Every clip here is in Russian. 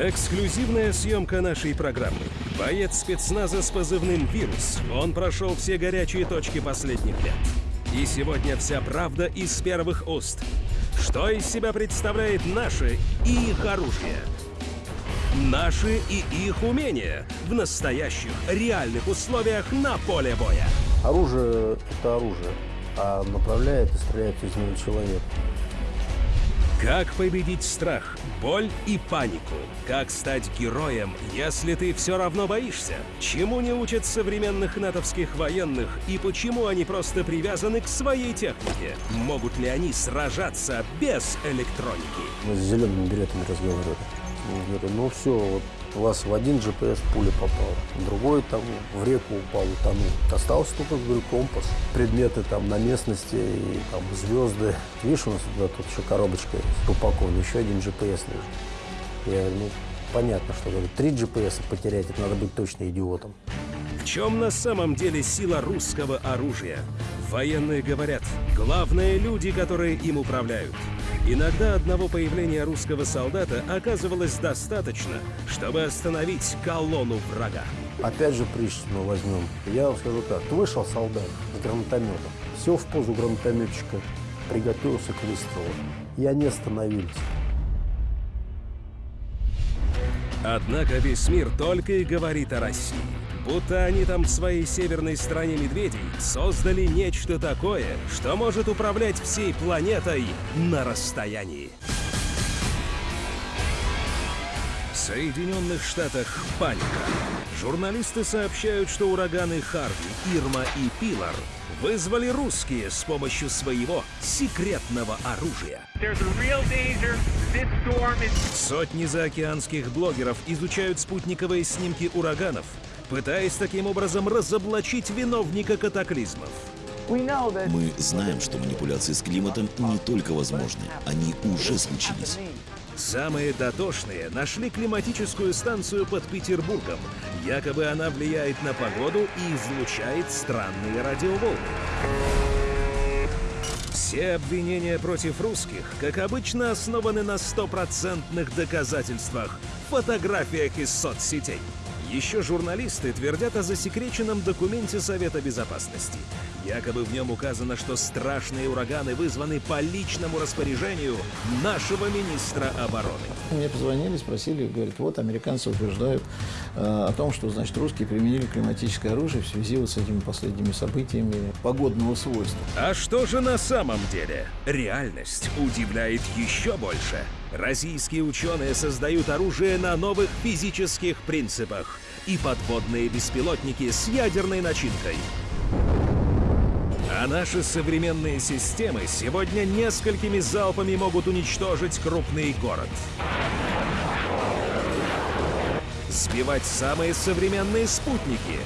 Эксклюзивная съемка нашей программы. Боец спецназа с позывным «Вирус». Он прошел все горячие точки последних лет. И сегодня вся правда из первых уст. Что из себя представляет наше и их оружие? Наши и их умения в настоящих, реальных условиях на поле боя. Оружие – это оружие, а направляет и стреляет из него человек. Как победить страх, боль и панику? Как стать героем, если ты все равно боишься? Чему не учат современных натовских военных и почему они просто привязаны к своей технике? Могут ли они сражаться без электроники? Мы с зелеными билетами разговаривали. Ну все, вот вас в один GPS пуля попала, другой там в реку упал, утонул. Остался только, говорю, компас, предметы там на местности, и там звезды. Видишь, у нас туда тут еще коробочка есть, упакована, еще один GPS лежит. Я говорю, ну, понятно, что говорю, три GPS потерять, это надо быть точно идиотом. Чем на самом деле сила русского оружия? Военные говорят, главное люди, которые им управляют. Иногда одного появления русского солдата оказывалось достаточно, чтобы остановить колонну врага. Опять же мы возьмем. Я вам скажу так, вышел солдат с гранатометом, сел в позу гранатометчика, приготовился к выстрелу. И они остановились. Однако весь мир только и говорит о России. Будто они там в своей северной стране медведей создали нечто такое, что может управлять всей планетой на расстоянии. В Соединенных Штатах паника. Журналисты сообщают, что ураганы Харви, Ирма и Пилар вызвали русские с помощью своего секретного оружия. Сотни заокеанских блогеров изучают спутниковые снимки ураганов, пытаясь таким образом разоблачить виновника катаклизмов. Мы знаем, что манипуляции с климатом не только возможны, они уже случились. Самые дотошные нашли климатическую станцию под Петербургом. Якобы она влияет на погоду и излучает странные радиоволны. Все обвинения против русских, как обычно, основаны на стопроцентных доказательствах, фотографиях из соцсетей. Еще журналисты твердят о засекреченном документе Совета Безопасности. Якобы в нем указано, что страшные ураганы вызваны по личному распоряжению нашего министра обороны. Мне позвонили, спросили, говорят, вот американцы утверждают э, о том, что, значит, русские применили климатическое оружие в связи вот с этими последними событиями погодного свойства. А что же на самом деле? Реальность удивляет еще больше. Российские ученые создают оружие на новых физических принципах и подводные беспилотники с ядерной начинкой. А наши современные системы сегодня несколькими залпами могут уничтожить крупный город. Сбивать самые современные спутники.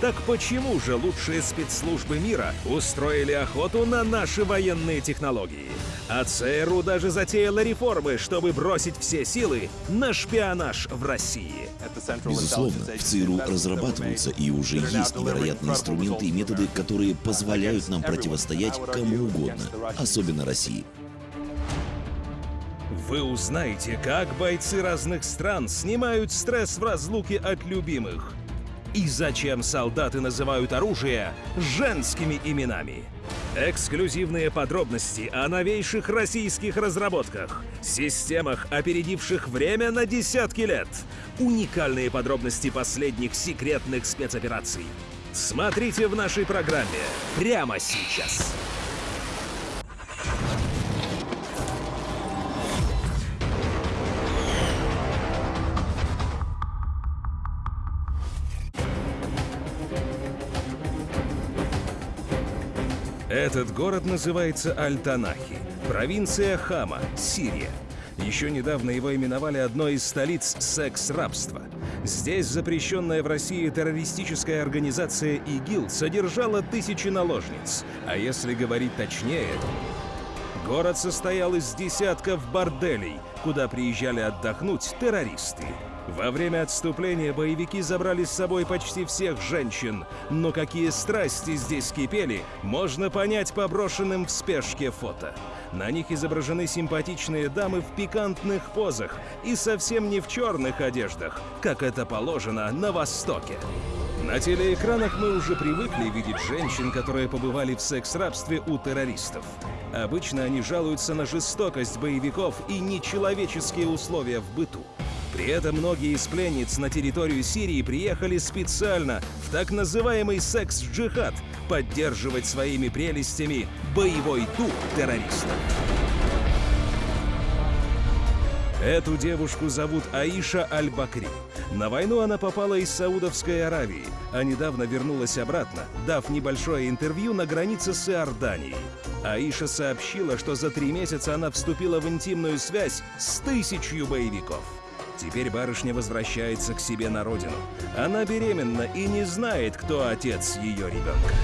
Так почему же лучшие спецслужбы мира устроили охоту на наши военные технологии? А ЦРУ даже затеяла реформы, чтобы бросить все силы на шпионаж в России. Безусловно, в ЦРУ разрабатываются и уже есть невероятные инструменты и методы, которые позволяют нам противостоять кому угодно, особенно России. Вы узнаете, как бойцы разных стран снимают стресс в разлуке от любимых. И зачем солдаты называют оружие женскими именами. Эксклюзивные подробности о новейших российских разработках, системах, опередивших время на десятки лет, уникальные подробности последних секретных спецопераций. Смотрите в нашей программе прямо сейчас. Этот город называется Аль-Танахи, провинция Хама, Сирия. Еще недавно его именовали одной из столиц секс-рабства. Здесь запрещенная в России террористическая организация ИГИЛ содержала тысячи наложниц. А если говорить точнее, город состоял из десятков борделей, куда приезжали отдохнуть террористы. Во время отступления боевики забрали с собой почти всех женщин, но какие страсти здесь кипели, можно понять по брошенным в спешке фото. На них изображены симпатичные дамы в пикантных позах и совсем не в черных одеждах, как это положено на Востоке. На телеэкранах мы уже привыкли видеть женщин, которые побывали в секс-рабстве у террористов. Обычно они жалуются на жестокость боевиков и нечеловеческие условия в быту. При этом многие из пленниц на территорию Сирии приехали специально в так называемый секс-джихад поддерживать своими прелестями боевой дух террористов. Эту девушку зовут Аиша Аль-Бакри. На войну она попала из Саудовской Аравии, а недавно вернулась обратно, дав небольшое интервью на границе с Иорданией. Аиша сообщила, что за три месяца она вступила в интимную связь с тысячью боевиков. Теперь барышня возвращается к себе на родину. Она беременна и не знает, кто отец ее ребенка.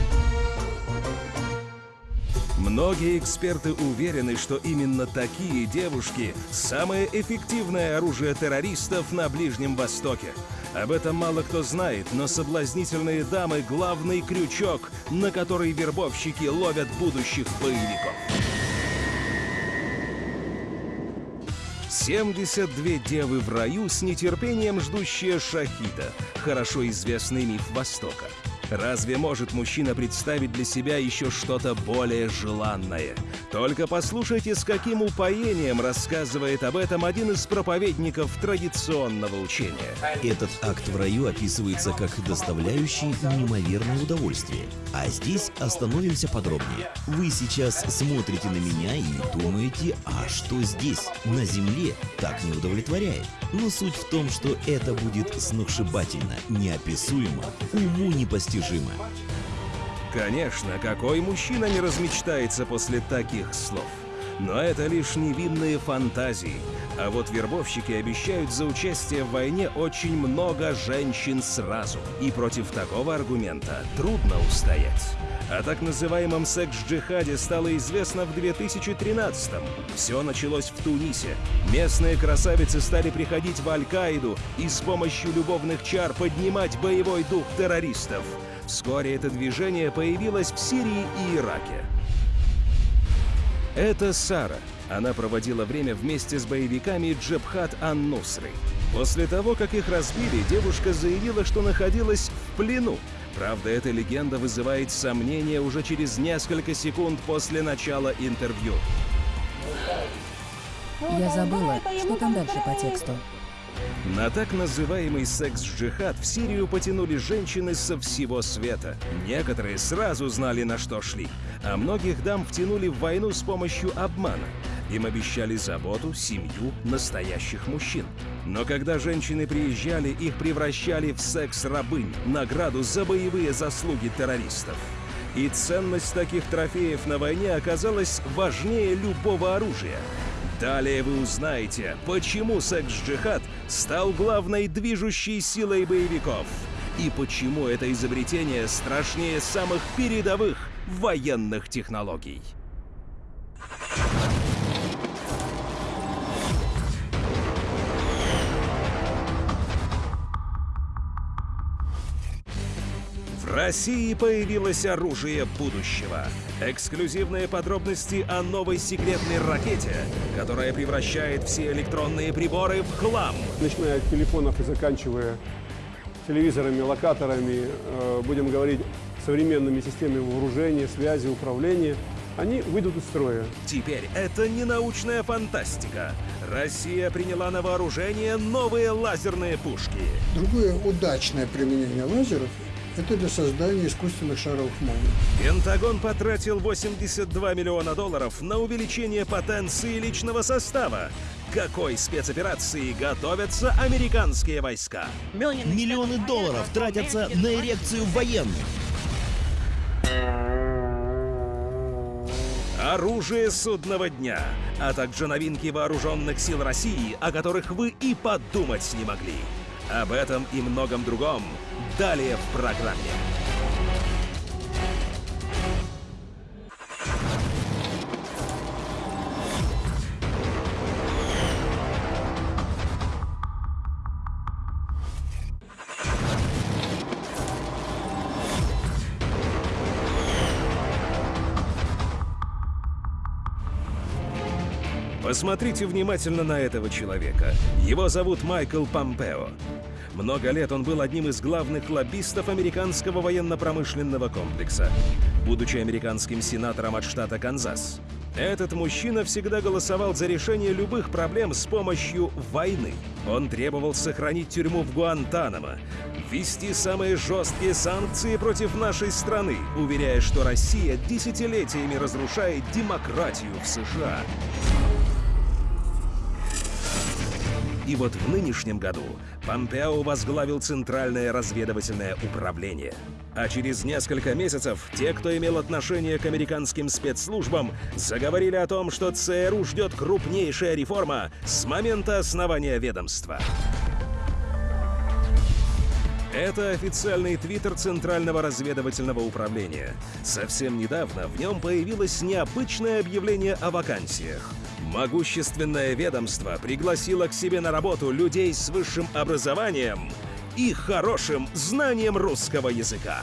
Многие эксперты уверены, что именно такие девушки – самое эффективное оружие террористов на Ближнем Востоке. Об этом мало кто знает, но соблазнительные дамы – главный крючок, на который вербовщики ловят будущих боевиков. 72 девы в раю с нетерпением ждущие Шахида, хорошо известный миф Востока. Разве может мужчина представить для себя еще что-то более желанное? Только послушайте, с каким упоением рассказывает об этом один из проповедников традиционного учения. Этот акт в раю описывается как доставляющий неимоверное удовольствие. А здесь остановимся подробнее. Вы сейчас смотрите на меня и думаете, а что здесь, на земле, так не удовлетворяет? Но суть в том, что это будет сногсшибательно, неописуемо, уму непостижимо. Конечно, какой мужчина не размечтается после таких слов? Но это лишь невинные фантазии. А вот вербовщики обещают за участие в войне очень много женщин сразу. И против такого аргумента трудно устоять. О так называемом секс-джихаде стало известно в 2013-м. Все началось в Тунисе. Местные красавицы стали приходить в Аль-Каиду и с помощью любовных чар поднимать боевой дух террористов. Вскоре это движение появилось в Сирии и Ираке. Это Сара. Она проводила время вместе с боевиками Джебхат Ан-Нусры. После того, как их разбили, девушка заявила, что находилась в плену. Правда, эта легенда вызывает сомнения уже через несколько секунд после начала интервью. Я забыла, что там дальше по тексту. На так называемый секс-джихад в Сирию потянули женщины со всего света. Некоторые сразу знали, на что шли, а многих дам втянули в войну с помощью обмана. Им обещали заботу, семью, настоящих мужчин. Но когда женщины приезжали, их превращали в секс-рабынь, награду за боевые заслуги террористов. И ценность таких трофеев на войне оказалась важнее любого оружия. Далее вы узнаете, почему секс-джихад стал главной движущей силой боевиков и почему это изобретение страшнее самых передовых военных технологий. В России появилось оружие будущего. Эксклюзивные подробности о новой секретной ракете, которая превращает все электронные приборы в хлам. начиная от телефонов и заканчивая телевизорами, локаторами, э, будем говорить, современными системами вооружения, связи, управления, они выйдут из строя. Теперь это не научная фантастика. Россия приняла на вооружение новые лазерные пушки. Другое удачное применение лазеров – это для создания искусственных шаровых молний. Пентагон потратил 82 миллиона долларов на увеличение потенции личного состава. Какой спецоперации готовятся американские войска? Миллионы долларов тратятся на эрекцию военных. Оружие судного дня, а также новинки вооруженных сил России, о которых вы и подумать не могли. Об этом и многом другом далее в программе. Посмотрите внимательно на этого человека. Его зовут Майкл Помпео. Много лет он был одним из главных лоббистов американского военно-промышленного комплекса, будучи американским сенатором от штата Канзас. Этот мужчина всегда голосовал за решение любых проблем с помощью войны. Он требовал сохранить тюрьму в Гуантанамо, ввести самые жесткие санкции против нашей страны, уверяя, что Россия десятилетиями разрушает демократию в США. И вот в нынешнем году Помпео возглавил Центральное разведывательное управление. А через несколько месяцев те, кто имел отношение к американским спецслужбам, заговорили о том, что ЦРУ ждет крупнейшая реформа с момента основания ведомства. Это официальный твиттер Центрального разведывательного управления. Совсем недавно в нем появилось необычное объявление о вакансиях. Могущественное ведомство пригласило к себе на работу людей с высшим образованием и хорошим знанием русского языка.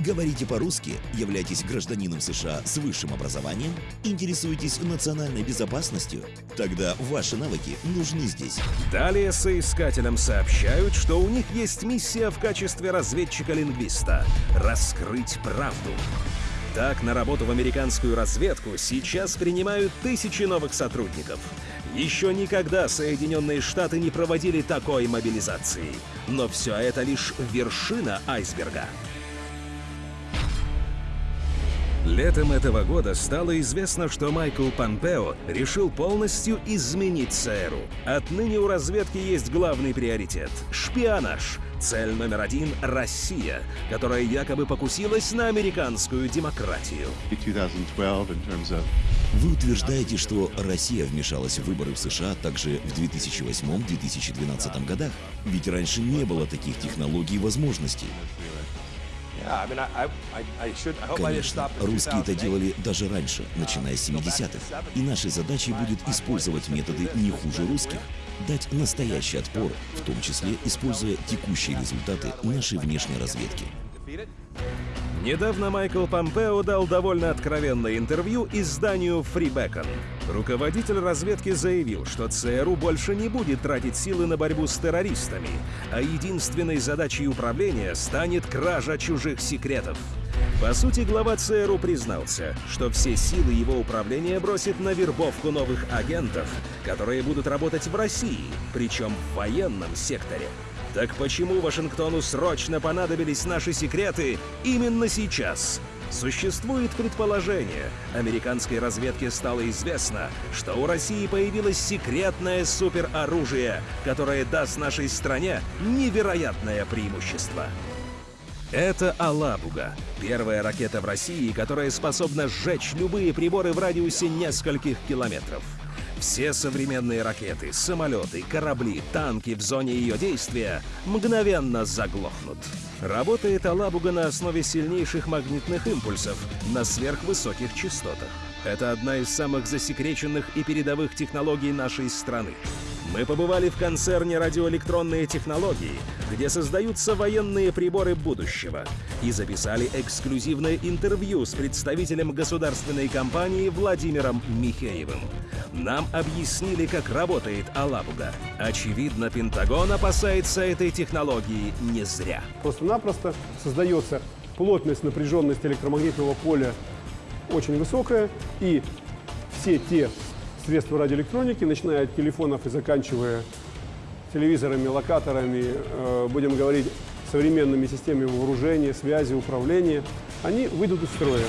Говорите по-русски, являетесь гражданином США с высшим образованием, интересуетесь национальной безопасностью? Тогда ваши навыки нужны здесь. Далее соискателям сообщают, что у них есть миссия в качестве разведчика-лингвиста — раскрыть правду. Так, на работу в американскую разведку сейчас принимают тысячи новых сотрудников. Еще никогда Соединенные Штаты не проводили такой мобилизации. Но все это лишь вершина айсберга. Летом этого года стало известно, что Майкл Помпео решил полностью изменить ЦРУ. Отныне у разведки есть главный приоритет — шпионаж. Цель номер один — Россия, которая якобы покусилась на американскую демократию. Вы утверждаете, что Россия вмешалась в выборы в США также в 2008-2012 годах? Ведь раньше не было таких технологий и возможностей. Конечно, русские это делали даже раньше, начиная с 70-х. И нашей задачей будет использовать методы не хуже русских. Дать настоящий отпор, в том числе используя текущие результаты нашей внешней разведки. Недавно Майкл Помпео дал довольно откровенное интервью изданию Free Beacon. Руководитель разведки заявил, что ЦРУ больше не будет тратить силы на борьбу с террористами, а единственной задачей управления станет кража чужих секретов. По сути, глава ЦРУ признался, что все силы его управления бросит на вербовку новых агентов, которые будут работать в России, причем в военном секторе. Так почему Вашингтону срочно понадобились наши секреты именно сейчас? Существует предположение, американской разведке стало известно, что у России появилось секретное супероружие, которое даст нашей стране невероятное преимущество. Это «Алабуга» — первая ракета в России, которая способна сжечь любые приборы в радиусе нескольких километров. Все современные ракеты, самолеты, корабли, танки в зоне ее действия мгновенно заглохнут. Работает Алабуга на основе сильнейших магнитных импульсов на сверхвысоких частотах. Это одна из самых засекреченных и передовых технологий нашей страны. Мы побывали в концерне «Радиоэлектронные технологии», где создаются военные приборы будущего, и записали эксклюзивное интервью с представителем государственной компании Владимиром Михеевым. Нам объяснили, как работает Алабуга. Очевидно, Пентагон опасается этой технологии не зря. Просто-напросто создается плотность, напряженность электромагнитного поля очень высокая, и все те средства радиоэлектроники, начиная от телефонов и заканчивая телевизорами, локаторами, э, будем говорить, современными системами вооружения, связи, управления, они выйдут из строя.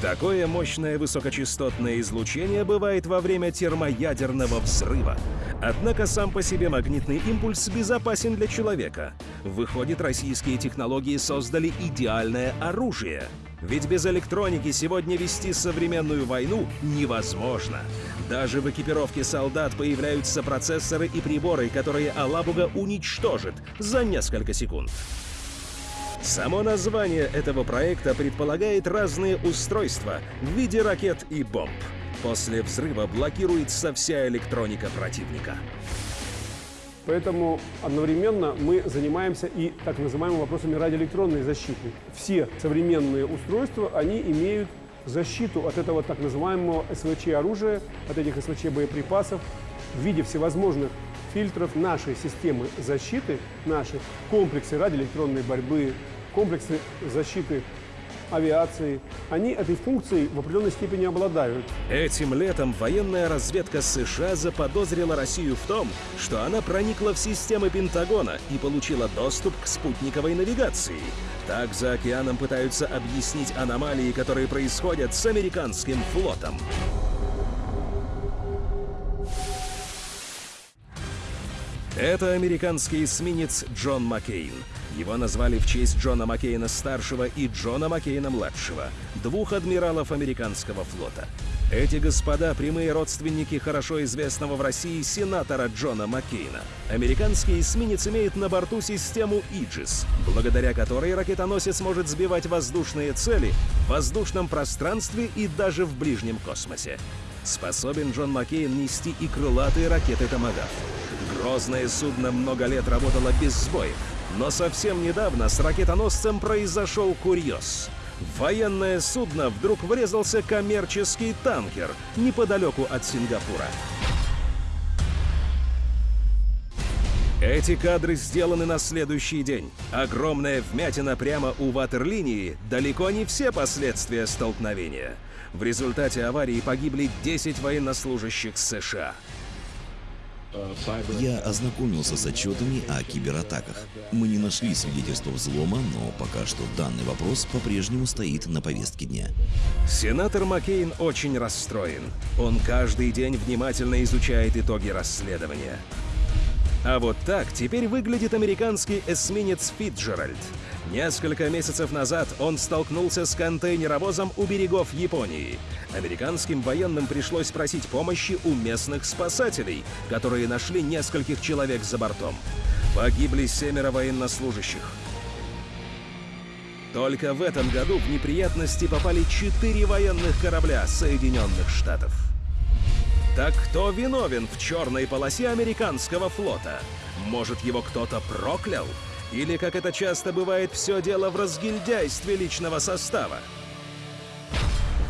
Такое мощное высокочастотное излучение бывает во время термоядерного взрыва. Однако сам по себе магнитный импульс безопасен для человека. Выходит, российские технологии создали идеальное оружие. Ведь без электроники сегодня вести современную войну невозможно. Даже в экипировке солдат появляются процессоры и приборы, которые Алабуга уничтожит за несколько секунд. Само название этого проекта предполагает разные устройства в виде ракет и бомб. После взрыва блокируется вся электроника противника. Поэтому одновременно мы занимаемся и так называемыми вопросами радиоэлектронной защиты. Все современные устройства, они имеют защиту от этого так называемого СВЧ-оружия, от этих СВЧ-боеприпасов в виде всевозможных фильтров нашей системы защиты, наши комплексы радиоэлектронной борьбы, комплексы защиты авиации, они этой функцией в определенной степени обладают. Этим летом военная разведка США заподозрила Россию в том, что она проникла в системы Пентагона и получила доступ к спутниковой навигации. Так за океаном пытаются объяснить аномалии, которые происходят с американским флотом. Это американский эсминец Джон Маккейн. Его назвали в честь Джона Маккейна-старшего и Джона Маккейна-младшего, двух адмиралов американского флота. Эти господа – прямые родственники хорошо известного в России сенатора Джона Маккейна. Американский эсминец имеет на борту систему Иджис, благодаря которой ракетоносец может сбивать воздушные цели в воздушном пространстве и даже в ближнем космосе. Способен Джон Маккейн нести и крылатые ракеты «Томагавк». Грозное судно много лет работало без сбоев, но совсем недавно с ракетоносцем произошел курьез. В военное судно вдруг врезался коммерческий танкер неподалеку от Сингапура. Эти кадры сделаны на следующий день. Огромная вмятина прямо у ватерлинии – далеко не все последствия столкновения. В результате аварии погибли 10 военнослужащих США. Я ознакомился с отчетами о кибератаках. Мы не нашли свидетельства взлома, но пока что данный вопрос по-прежнему стоит на повестке дня. Сенатор Маккейн очень расстроен. Он каждый день внимательно изучает итоги расследования. А вот так теперь выглядит американский эсминец Фитджеральд. Несколько месяцев назад он столкнулся с контейнеровозом у берегов Японии. Американским военным пришлось просить помощи у местных спасателей, которые нашли нескольких человек за бортом. Погибли семеро военнослужащих. Только в этом году в неприятности попали четыре военных корабля Соединенных Штатов. Так кто виновен в черной полосе американского флота? Может, его кто-то проклял? Или, как это часто бывает, все дело в разгильдяйстве личного состава?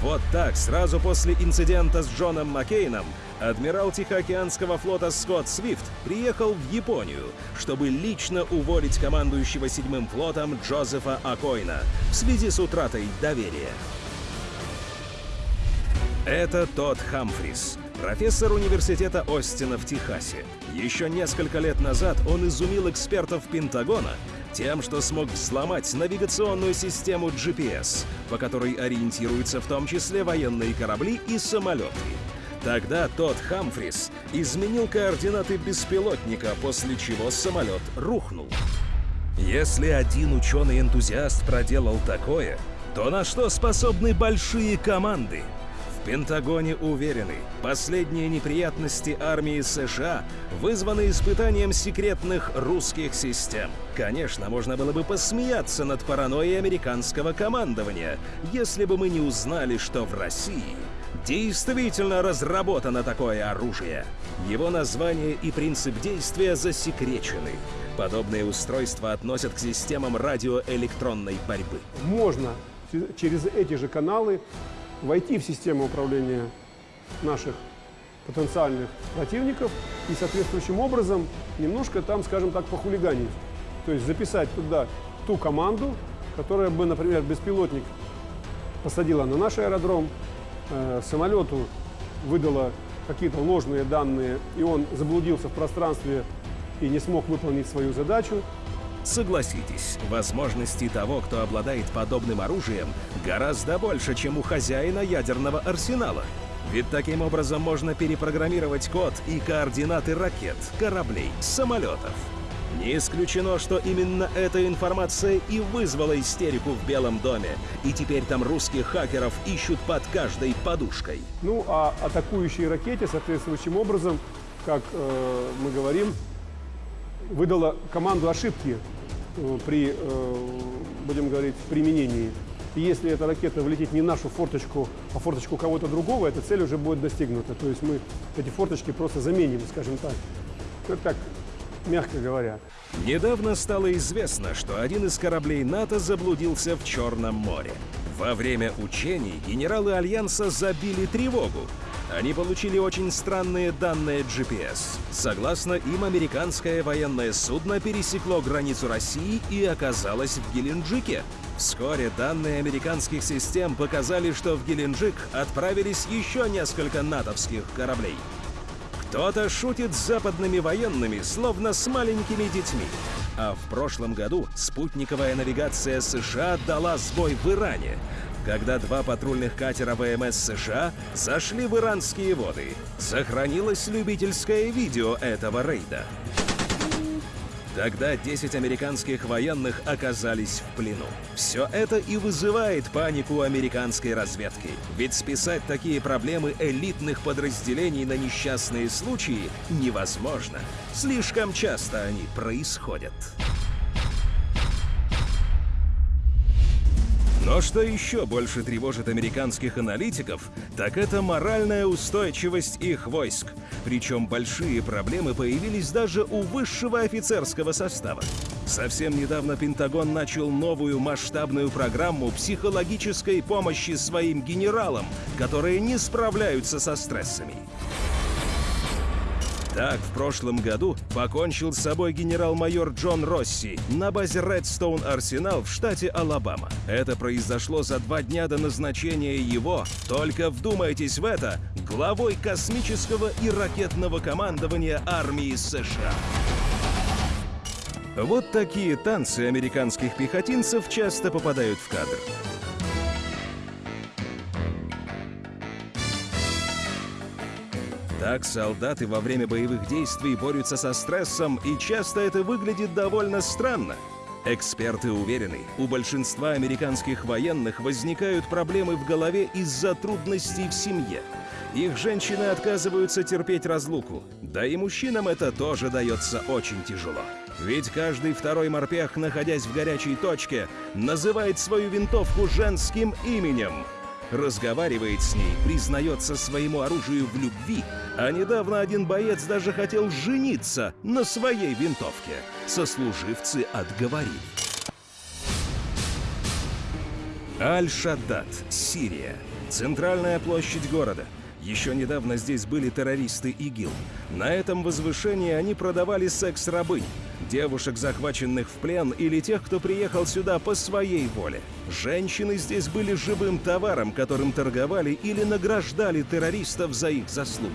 Вот так, сразу после инцидента с Джоном Маккейном, адмирал Тихоокеанского флота Скотт Свифт приехал в Японию, чтобы лично уволить командующего седьмым флотом Джозефа Акойна в связи с утратой доверия. Это тот Хамфрис, профессор университета Остина в Техасе. Еще несколько лет назад он изумил экспертов Пентагона тем, что смог взломать навигационную систему GPS, по которой ориентируются в том числе военные корабли и самолеты. Тогда тот Хамфрис изменил координаты беспилотника, после чего самолет рухнул. Если один ученый-энтузиаст проделал такое, то на что способны большие команды? В Пентагоне уверены, последние неприятности армии США вызваны испытанием секретных русских систем. Конечно, можно было бы посмеяться над паранойей американского командования, если бы мы не узнали, что в России действительно разработано такое оружие. Его название и принцип действия засекречены. Подобные устройства относят к системам радиоэлектронной борьбы. Можно через эти же каналы войти в систему управления наших потенциальных противников и соответствующим образом немножко там, скажем так, похулиганить. То есть записать туда ту команду, которая бы, например, беспилотник посадила на наш аэродром, э, самолету выдала какие-то ложные данные, и он заблудился в пространстве и не смог выполнить свою задачу, Согласитесь, возможностей того, кто обладает подобным оружием, гораздо больше, чем у хозяина ядерного арсенала. Ведь таким образом можно перепрограммировать код и координаты ракет, кораблей, самолетов. Не исключено, что именно эта информация и вызвала истерику в Белом доме, и теперь там русских хакеров ищут под каждой подушкой. Ну, а атакующие ракете соответствующим образом, как э, мы говорим, выдала команду ошибки э, при, э, будем говорить, применении. И если эта ракета влетит не в нашу форточку, а форточку кого-то другого, эта цель уже будет достигнута. То есть мы эти форточки просто заменим, скажем так. Это так, мягко говоря. Недавно стало известно, что один из кораблей НАТО заблудился в Черном море. Во время учений генералы Альянса забили тревогу. Они получили очень странные данные GPS. Согласно им, американское военное судно пересекло границу России и оказалось в Геленджике. Вскоре данные американских систем показали, что в Геленджик отправились еще несколько натовских кораблей. Кто-то шутит с западными военными, словно с маленькими детьми. А в прошлом году спутниковая навигация США дала сбой в Иране, когда два патрульных катера ВМС США зашли в иранские воды. Сохранилось любительское видео этого рейда. Тогда 10 американских военных оказались в плену. Все это и вызывает панику американской разведки. Ведь списать такие проблемы элитных подразделений на несчастные случаи невозможно. Слишком часто они происходят. Но что еще больше тревожит американских аналитиков, так это моральная устойчивость их войск. Причем большие проблемы появились даже у высшего офицерского состава. Совсем недавно Пентагон начал новую масштабную программу психологической помощи своим генералам, которые не справляются со стрессами. Так, в прошлом году покончил с собой генерал-майор Джон Росси на базе Редстоун Арсенал в штате Алабама. Это произошло за два дня до назначения его, только вдумайтесь в это, главой космического и ракетного командования армии США. Вот такие танцы американских пехотинцев часто попадают в кадр. Так солдаты во время боевых действий борются со стрессом, и часто это выглядит довольно странно. Эксперты уверены, у большинства американских военных возникают проблемы в голове из-за трудностей в семье. Их женщины отказываются терпеть разлуку, да и мужчинам это тоже дается очень тяжело. Ведь каждый второй морпех, находясь в горячей точке, называет свою винтовку женским именем – разговаривает с ней, признается своему оружию в любви, а недавно один боец даже хотел жениться на своей винтовке. Сослуживцы отговорили. Аль-Шаддад, Сирия. Центральная площадь города. Еще недавно здесь были террористы ИГИЛ. На этом возвышении они продавали секс-рабынь, девушек, захваченных в плен, или тех, кто приехал сюда по своей воле. Женщины здесь были живым товаром, которым торговали или награждали террористов за их заслуги.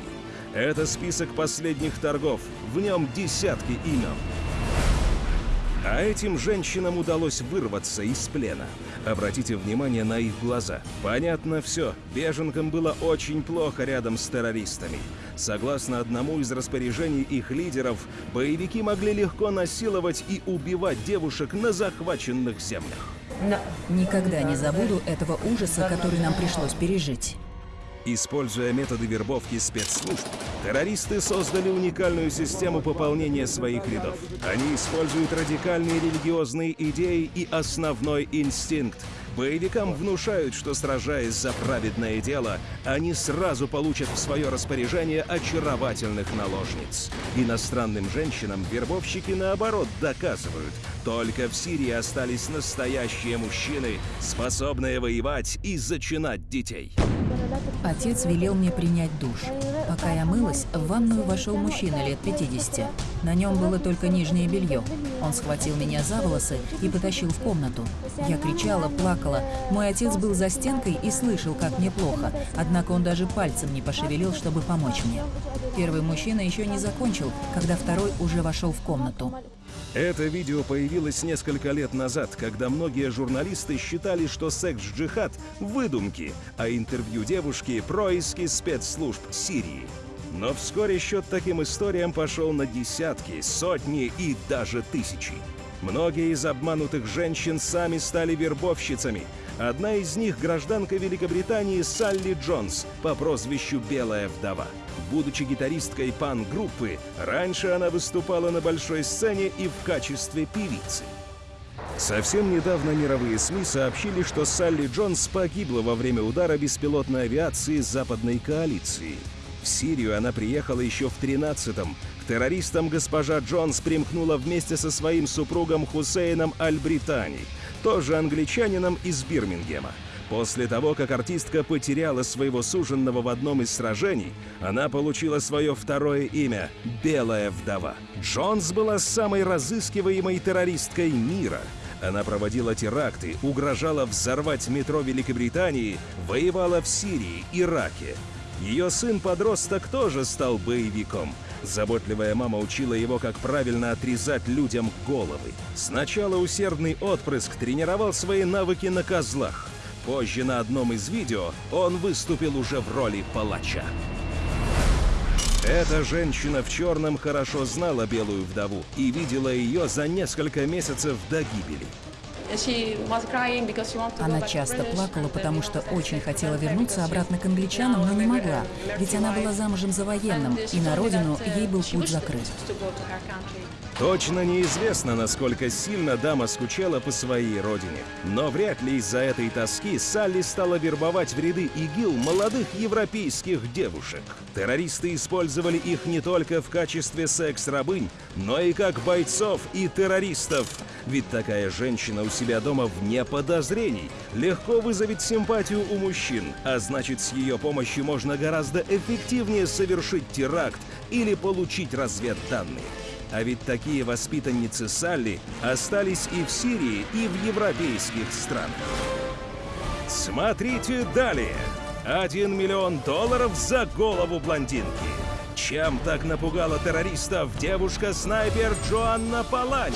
Это список последних торгов, в нем десятки имен. А этим женщинам удалось вырваться из плена. Обратите внимание на их глаза. Понятно все, беженкам было очень плохо рядом с террористами. Согласно одному из распоряжений их лидеров, боевики могли легко насиловать и убивать девушек на захваченных землях. Никогда не забуду этого ужаса, который нам пришлось пережить. Используя методы вербовки спецслужб, террористы создали уникальную систему пополнения своих рядов. Они используют радикальные религиозные идеи и основной инстинкт. Боевикам внушают, что сражаясь за праведное дело, они сразу получат в свое распоряжение очаровательных наложниц. Иностранным женщинам вербовщики наоборот доказывают, только в Сирии остались настоящие мужчины, способные воевать и зачинать детей. Отец велел мне принять душ. Пока я мылась, в ванную вошел мужчина лет 50. На нем было только нижнее белье. Он схватил меня за волосы и потащил в комнату. Я кричала, плакала. Мой отец был за стенкой и слышал, как мне плохо. Однако он даже пальцем не пошевелил, чтобы помочь мне. Первый мужчина еще не закончил, когда второй уже вошел в комнату. Это видео появилось несколько лет назад, когда многие журналисты считали, что секс-джихад – выдумки, а интервью девушки – происки спецслужб Сирии. Но вскоре счет таким историям пошел на десятки, сотни и даже тысячи. Многие из обманутых женщин сами стали вербовщицами. Одна из них – гражданка Великобритании Салли Джонс по прозвищу «Белая вдова». Будучи гитаристкой пан-группы, раньше она выступала на большой сцене и в качестве певицы. Совсем недавно мировые СМИ сообщили, что Салли Джонс погибла во время удара беспилотной авиации западной коалиции. В Сирию она приехала еще в 13-м. К террористам госпожа Джонс примкнула вместе со своим супругом Хусейном Аль-Британи, тоже англичанином из Бирмингема. После того, как артистка потеряла своего суженного в одном из сражений, она получила свое второе имя — «Белая вдова». Джонс была самой разыскиваемой террористкой мира. Она проводила теракты, угрожала взорвать метро Великобритании, воевала в Сирии, Ираке. Ее сын-подросток тоже стал боевиком. Заботливая мама учила его, как правильно отрезать людям головы. Сначала усердный отпрыск тренировал свои навыки на козлах. Позже на одном из видео он выступил уже в роли палача. Эта женщина в черном хорошо знала белую вдову и видела ее за несколько месяцев до гибели. Она часто плакала, потому что очень хотела вернуться обратно к англичанам, но не могла, ведь она была замужем за военным, и на родину ей был путь закрыт. Точно неизвестно, насколько сильно дама скучала по своей родине. Но вряд ли из-за этой тоски Салли стала вербовать в ряды ИГИЛ молодых европейских девушек. Террористы использовали их не только в качестве секс-рабынь, но и как бойцов и террористов. Ведь такая женщина у себя дома вне подозрений легко вызовет симпатию у мужчин, а значит с ее помощью можно гораздо эффективнее совершить теракт или получить разведданные. А ведь такие воспитанницы Салли остались и в Сирии, и в европейских странах. Смотрите далее. Один миллион долларов за голову блондинки. Чем так напугала террористов девушка-снайпер Джоанна Палани?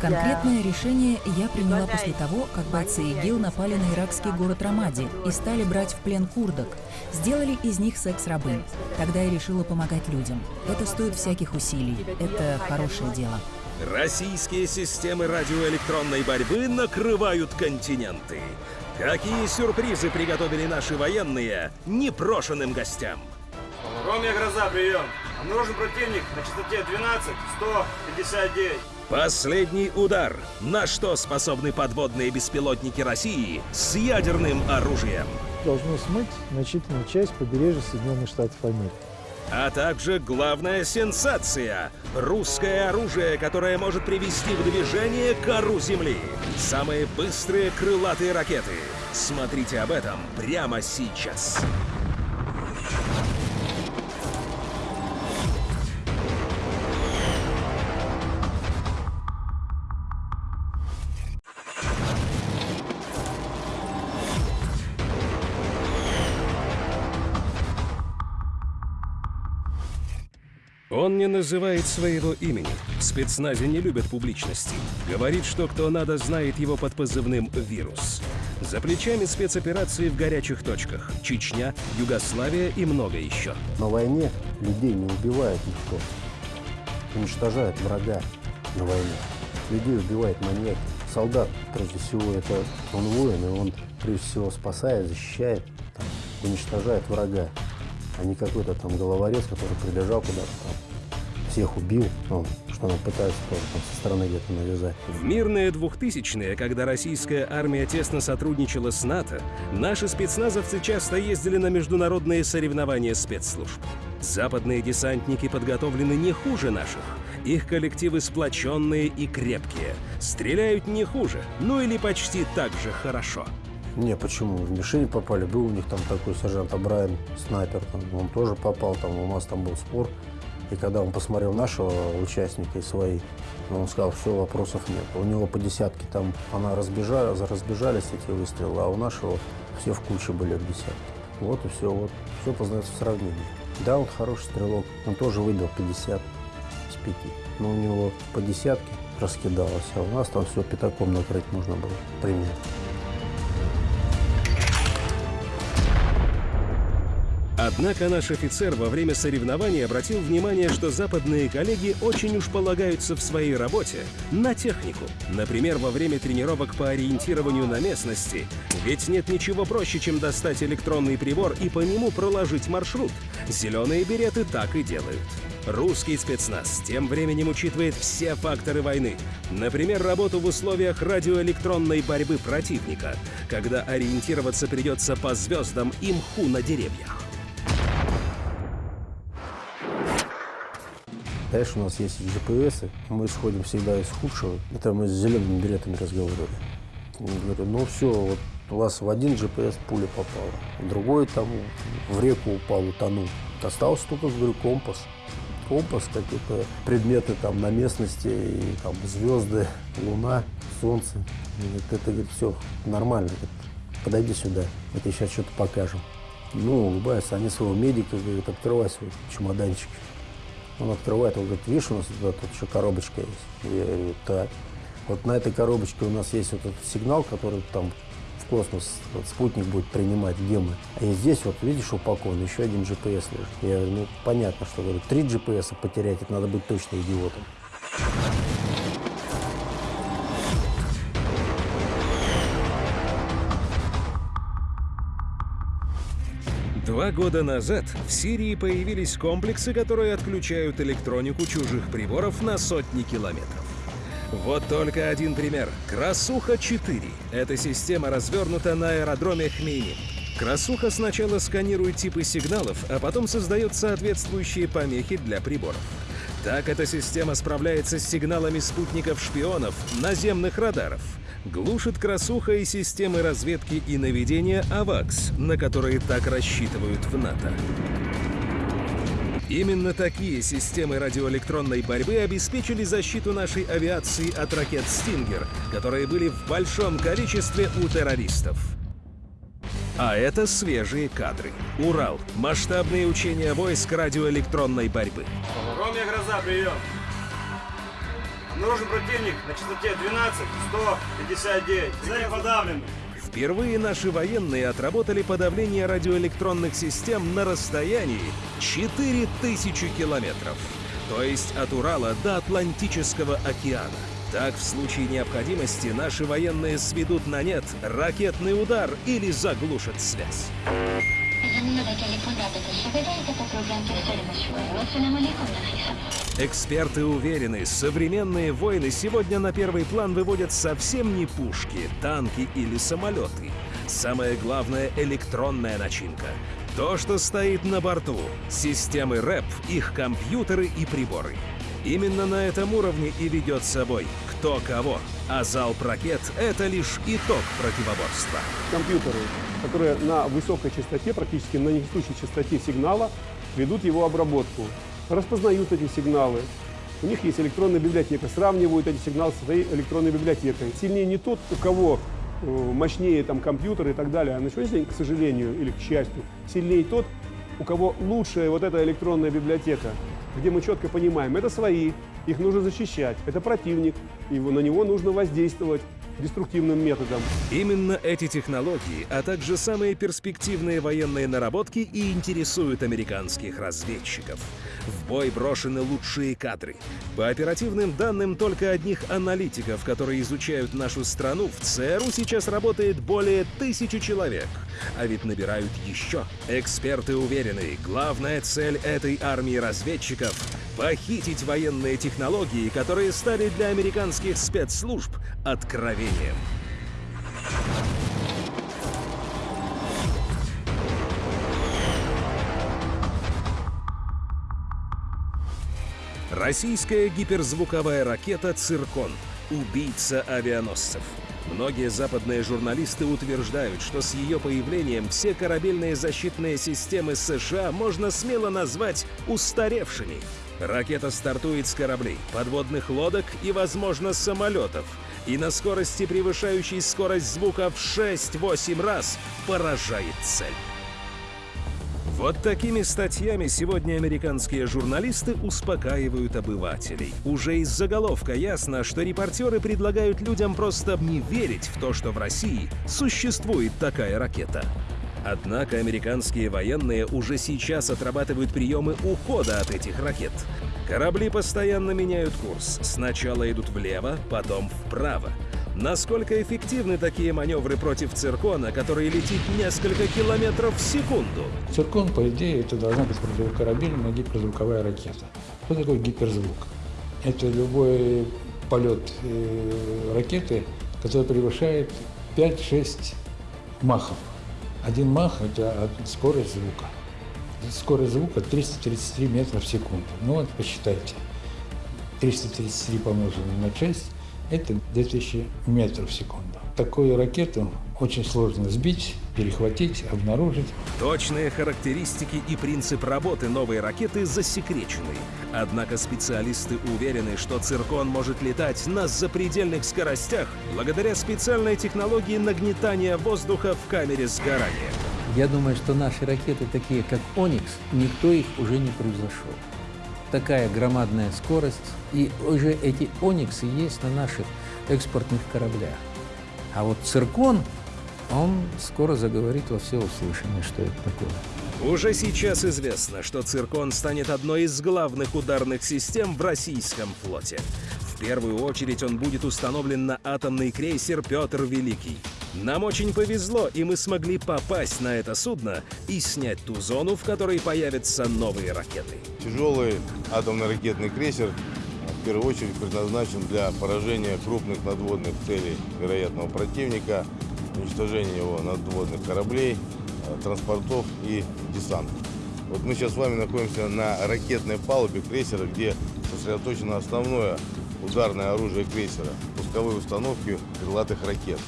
Конкретное решение я приняла после того, как бойцы ИГИЛ напали на иракский город Рамади и стали брать в плен курдок. Сделали из них секс-рабынь. Тогда я решила помогать людям. Это стоит всяких усилий. Это хорошее дело. Российские системы радиоэлектронной борьбы накрывают континенты. Какие сюрпризы приготовили наши военные непрошенным гостям? Ромия Гроза, прием. Обнаружен противник на частоте 12 159. Последний удар. На что способны подводные беспилотники России с ядерным оружием? Должно смыть значительную часть побережья Соединенных Штатов Америки. А также главная сенсация – русское оружие, которое может привести в движение кору Земли. Самые быстрые крылатые ракеты. Смотрите об этом прямо сейчас. Он не называет своего имени. Спецназе не любят публичности. Говорит, что кто надо, знает его под позывным «Вирус». За плечами спецоперации в горячих точках. Чечня, Югославия и много еще. На войне людей не убивает никто. Уничтожает врага на войне. Людей убивает маньяки. Солдат, прежде всего, это он воин, и он, прежде всего, спасает, защищает, там, уничтожает врага а не какой-то там головорез, который прибежал куда-то всех убил, ну, что нам пытаются тоже там со стороны где-то навязать. В мирные двухтысячные, когда российская армия тесно сотрудничала с НАТО, наши спецназовцы часто ездили на международные соревнования спецслужб. Западные десантники подготовлены не хуже наших. Их коллективы сплоченные и крепкие. Стреляют не хуже, ну или почти так же хорошо. Не, почему? В мишени попали. Был у них там такой сержант Абрайан, снайпер. Там, он тоже попал, там у нас там был спор. И когда он посмотрел нашего участника и свои, он сказал, все, вопросов нет. У него по десятке там, она разбежала, разбежались эти выстрелы, а у нашего все в куче были в десятке. Вот и все, вот. Все познается в сравнении. Да, он хороший стрелок. Он тоже выбил 50 с 5. Но у него по десятке раскидалось, а у нас там все пятаком накрыть можно было примерно. Однако наш офицер во время соревнований обратил внимание, что западные коллеги очень уж полагаются в своей работе на технику. Например, во время тренировок по ориентированию на местности. Ведь нет ничего проще, чем достать электронный прибор и по нему проложить маршрут. Зеленые береты так и делают. Русский спецназ тем временем учитывает все факторы войны. Например, работу в условиях радиоэлектронной борьбы противника, когда ориентироваться придется по звездам и мху на деревьях. Конечно, у нас есть GPS, мы исходим всегда из худшего. Это мы с зелеными билетами разговаривали. Говорю, ну все, вот у вас в один GPS пуля попала, другой там в реку упал, утонул. Остался только, говорю, компас. Компас, какие-то предметы там на местности, и там звезды, луна, солнце. Говорит, это, говорит, все нормально. Говорит, подойди сюда, мы тебе сейчас что-то покажем. Ну, улыбаются, они своего медика, говорят, открывай свой чемоданчик. Он открывает, он говорит, видишь, у нас вот тут еще коробочка есть. Я говорю, так. Вот на этой коробочке у нас есть вот этот сигнал, который там в космос вот, спутник будет принимать, где мы. И здесь вот, видишь, упакован еще один GPS лежит. Я говорю, ну, понятно, что говорю, три GPS потерять, это надо быть точно идиотом. Два года назад в Сирии появились комплексы, которые отключают электронику чужих приборов на сотни километров. Вот только один пример. Красуха-4. Эта система развернута на аэродроме Хмейни. Красуха сначала сканирует типы сигналов, а потом создает соответствующие помехи для приборов. Так эта система справляется с сигналами спутников-шпионов, наземных радаров. Глушит красуха и системы разведки и наведения АВАКС, на которые так рассчитывают в НАТО. Именно такие системы радиоэлектронной борьбы обеспечили защиту нашей авиации от ракет «Стингер», которые были в большом количестве у террористов. А это свежие кадры. Урал. Масштабные учения войск радиоэлектронной борьбы. Ромия Гроза, прием. Обнаружен противник на частоте 12 159. Цель подавлена. Впервые наши военные отработали подавление радиоэлектронных систем на расстоянии 4000 километров. То есть от Урала до Атлантического океана. Так, в случае необходимости, наши военные сведут на нет ракетный удар или заглушат связь. Эксперты уверены, современные войны сегодня на первый план выводят совсем не пушки, танки или самолеты. Самое главное — электронная начинка. То, что стоит на борту. Системы РЭП, их компьютеры и приборы. Именно на этом уровне и ведет собой кто кого. А залп ракет — это лишь итог противоборства. Компьютеры, которые на высокой частоте, практически на несущей частоте сигнала, ведут его обработку, распознают эти сигналы. У них есть электронная библиотека, сравнивают эти сигналы со своей электронной библиотекой. Сильнее не тот, у кого э, мощнее там компьютер и так далее, а на сегодняшний день, к сожалению или к счастью, сильнее тот, у кого лучшая вот эта электронная библиотека, где мы четко понимаем, это свои, их нужно защищать, это противник, и на него нужно воздействовать деструктивным методом. Именно эти технологии, а также самые перспективные военные наработки и интересуют американских разведчиков. В бой брошены лучшие кадры. По оперативным данным только одних аналитиков, которые изучают нашу страну, в ЦРУ сейчас работает более тысячи человек. А ведь набирают еще. Эксперты уверены, главная цель этой армии разведчиков — похитить военные технологии, которые стали для американских спецслужб откровением. Российская гиперзвуковая ракета «Циркон» — убийца авианосцев. Многие западные журналисты утверждают, что с ее появлением все корабельные защитные системы США можно смело назвать устаревшими. Ракета стартует с кораблей, подводных лодок и, возможно, самолетов. И на скорости, превышающей скорость звука в 6-8 раз, поражает цель. Вот такими статьями сегодня американские журналисты успокаивают обывателей. Уже из заголовка ясно, что репортеры предлагают людям просто не верить в то, что в России существует такая ракета. Однако американские военные уже сейчас отрабатывают приемы ухода от этих ракет. Корабли постоянно меняют курс. Сначала идут влево, потом вправо. Насколько эффективны такие маневры против циркона, который летит несколько километров в секунду? Циркон, по идее, это должна быть противокорабельная гиперзвуковая ракета. Что такое гиперзвук? Это любой полет э, ракеты, который превышает 5-6 махов. Один мах – это скорость звука. Скорость звука 333 метра в секунду. Ну вот посчитайте. 333 помноженное на 6 это 2000 метров в секунду. Такую ракету очень сложно сбить, перехватить, обнаружить. Точные характеристики и принцип работы новой ракеты засекречены. Однако специалисты уверены, что «Циркон» может летать на запредельных скоростях благодаря специальной технологии нагнетания воздуха в камере сгорания. Я думаю, что наши ракеты, такие как «Оникс», никто их уже не превзошел. Такая громадная скорость, и уже эти «Ониксы» есть на наших экспортных кораблях. А вот «Циркон» он скоро заговорит во всеуслышание, что это такое. Уже сейчас известно, что «Циркон» станет одной из главных ударных систем в российском флоте. В первую очередь он будет установлен на атомный крейсер «Петр Великий». Нам очень повезло, и мы смогли попасть на это судно и снять ту зону, в которой появятся новые ракеты. Тяжелый атомный ракетный крейсер в первую очередь предназначен для поражения крупных надводных целей вероятного противника, уничтожения его надводных кораблей, э, транспортов и десанта. Вот мы сейчас с вами находимся на ракетной палубе крейсера, где сосредоточено основное ударное оружие крейсера – пусковые установки крылатых ракет.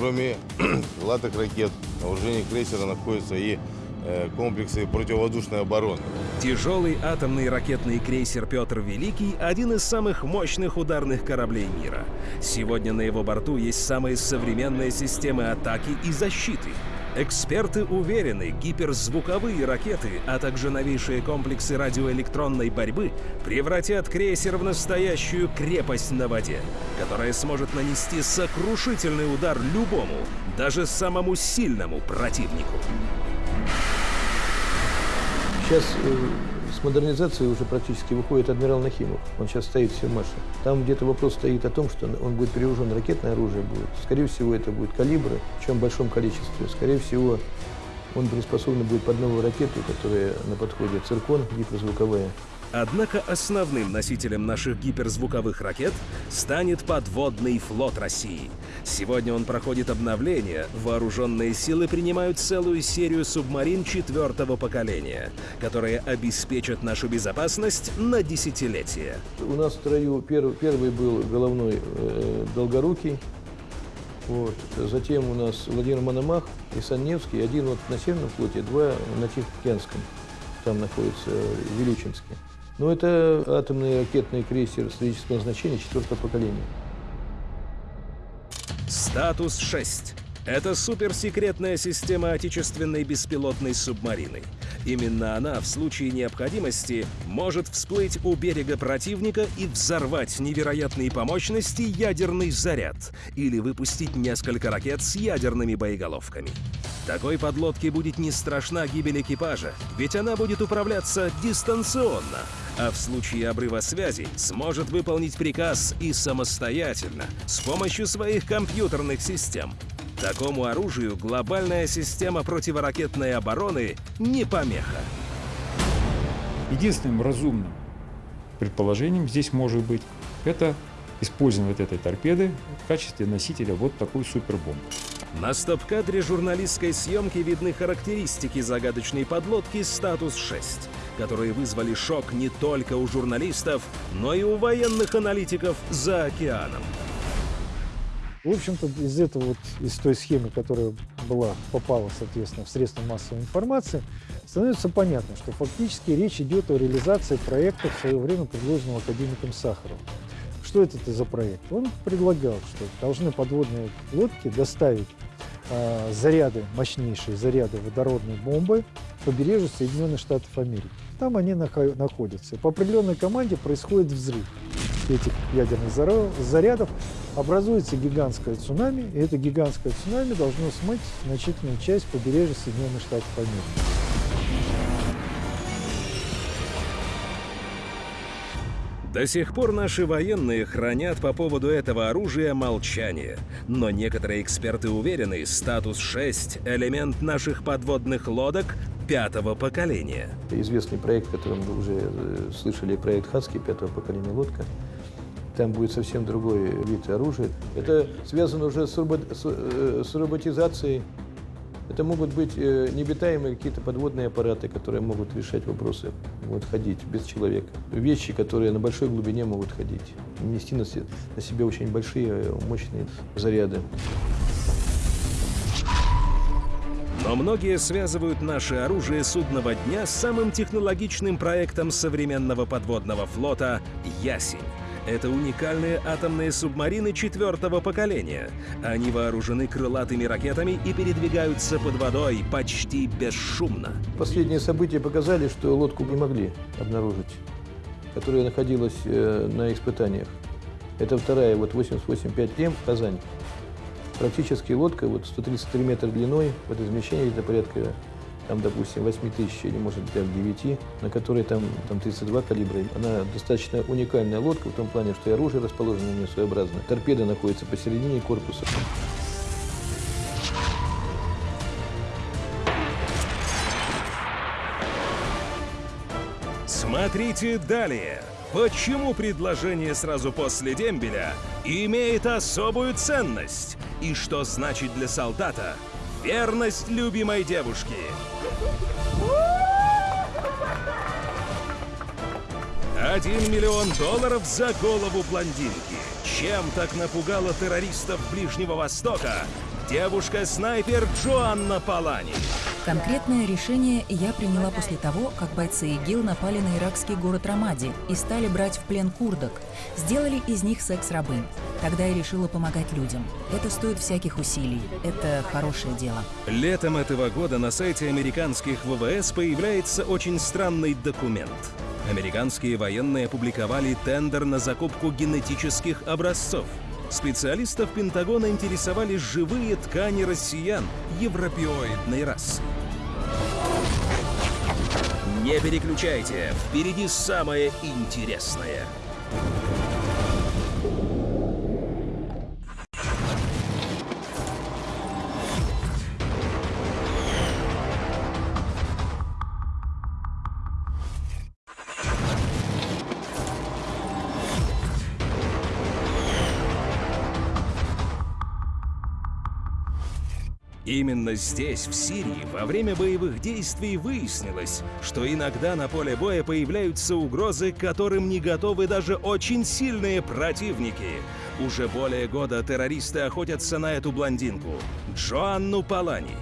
Кроме крылатых ракет, на вооружении крейсера находятся и э, комплексы противовоздушной обороны. Тяжелый атомный ракетный крейсер «Петр Великий» — один из самых мощных ударных кораблей мира. Сегодня на его борту есть самые современные системы атаки и защиты. Эксперты уверены, гиперзвуковые ракеты, а также новейшие комплексы радиоэлектронной борьбы превратят крейсер в настоящую крепость на воде, которая сможет нанести сокрушительный удар любому, даже самому сильному противнику. Сейчас э, с модернизацией уже практически выходит адмирал Нахимов. Он сейчас стоит в Севмаше. Там где-то вопрос стоит о том, что он будет перевожен, ракетное оружие будет. Скорее всего, это будет калибры, причем в большом количестве. Скорее всего, он приспособлен будет под новую ракету, которая на подходе «Циркон» гиперзвуковая. Однако основным носителем наших гиперзвуковых ракет станет подводный флот России. Сегодня он проходит обновление, вооруженные силы принимают целую серию субмарин четвертого поколения, которые обеспечат нашу безопасность на десятилетия. У нас в строю пер, первый был головной э, Долгорукий, вот. Затем у нас Владимир Мономах и Санневский, один вот на Северном флоте, два на Тихоокеанском, там находится в Вилючинске. Но это атомный ракетный крейсер стратегического назначения четвертого поколения. Статус 6. Это суперсекретная система отечественной беспилотной субмарины. Именно она в случае необходимости может всплыть у берега противника и взорвать невероятные по мощности ядерный заряд или выпустить несколько ракет с ядерными боеголовками. Такой подлодке будет не страшна гибель экипажа, ведь она будет управляться дистанционно, а в случае обрыва связи сможет выполнить приказ и самостоятельно, с помощью своих компьютерных систем. Такому оружию глобальная система противоракетной обороны не помеха. Единственным разумным предположением здесь может быть это использование вот этой торпеды в качестве носителя вот такой супербомбы. На стоп-кадре журналистской съемки видны характеристики загадочной подлодки «Статус-6», которые вызвали шок не только у журналистов, но и у военных аналитиков за океаном. В общем-то, из этого вот, из той схемы, которая была, попала, соответственно, в средства массовой информации, становится понятно, что фактически речь идет о реализации проекта в свое время предложенного академиком Сахаровым. Что это за проект? Он предлагал, что должны подводные лодки доставить э, заряды, мощнейшие заряды водородной бомбы побережью Соединенных Штатов Америки. Там они находятся. По определенной команде происходит взрыв этих ядерных зарядов, образуется гигантское цунами, и это гигантское цунами должно смыть значительную часть побережья Соединенных Штатов Америки. До сих пор наши военные хранят по поводу этого оружия молчание. Но некоторые эксперты уверены, статус 6 – элемент наших подводных лодок пятого поколения. Известный проект, который мы уже э, слышали, проект «Хадский» пятого поколения лодка. Там будет совсем другой вид оружия. Это связано уже с, робот, с, э, с роботизацией это могут быть э, необитаемые какие-то подводные аппараты, которые могут решать вопросы, могут ходить без человека. Вещи, которые на большой глубине могут ходить, нести на, себе очень большие, мощные заряды. Но многие связывают наше оружие судного дня с самым технологичным проектом современного подводного флота «Ясень». Это уникальные атомные субмарины четвертого поколения. Они вооружены крылатыми ракетами и передвигаются под водой почти бесшумно. Последние события показали, что лодку не могли обнаружить, которая находилась э, на испытаниях. Это вторая, вот 88-5М в Казань. Практически лодка, вот 133 метра длиной, водоизмещение где-то порядка там, допустим, 8 тысяч или, может быть, 9, на которой там, там 32 калибра. Она достаточно уникальная лодка в том плане, что и оружие расположено на ней своеобразно. Торпеда находится посередине корпуса. Смотрите далее. Почему предложение сразу после дембеля имеет особую ценность? И что значит для солдата верность любимой девушки? Один миллион долларов за голову блондинки. Чем так напугала террористов Ближнего Востока девушка-снайпер Джоанна Палани? Конкретное решение я приняла после того, как бойцы ИГИЛ напали на иракский город Рамади и стали брать в плен курдок. Сделали из них секс-рабынь. Тогда я решила помогать людям. Это стоит всяких усилий. Это хорошее дело. Летом этого года на сайте американских ВВС появляется очень странный документ. Американские военные опубликовали тендер на закупку генетических образцов. Специалистов Пентагона интересовали живые ткани россиян европеоидной расы. Не переключайте, впереди самое интересное. Именно здесь, в Сирии, во время боевых действий выяснилось, что иногда на поле боя появляются угрозы, которым не готовы даже очень сильные противники. Уже более года террористы охотятся на эту блондинку – Джоанну Палани.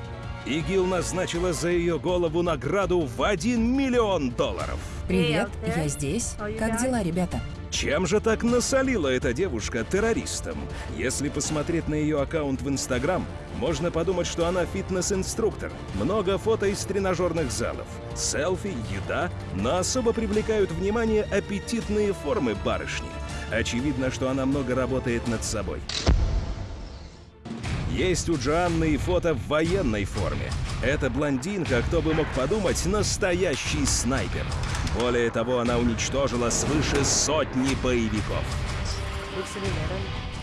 ИГИЛ назначила за ее голову награду в 1 миллион долларов. Привет, я здесь. Как дела, ребята? Чем же так насолила эта девушка террористам? Если посмотреть на ее аккаунт в Инстаграм, можно подумать, что она фитнес-инструктор. Много фото из тренажерных залов, селфи, еда, но особо привлекают внимание аппетитные формы барышни. Очевидно, что она много работает над собой. Есть у Джоанны и фото в военной форме. Эта блондинка, кто бы мог подумать, настоящий снайпер. Более того, она уничтожила свыше сотни боевиков.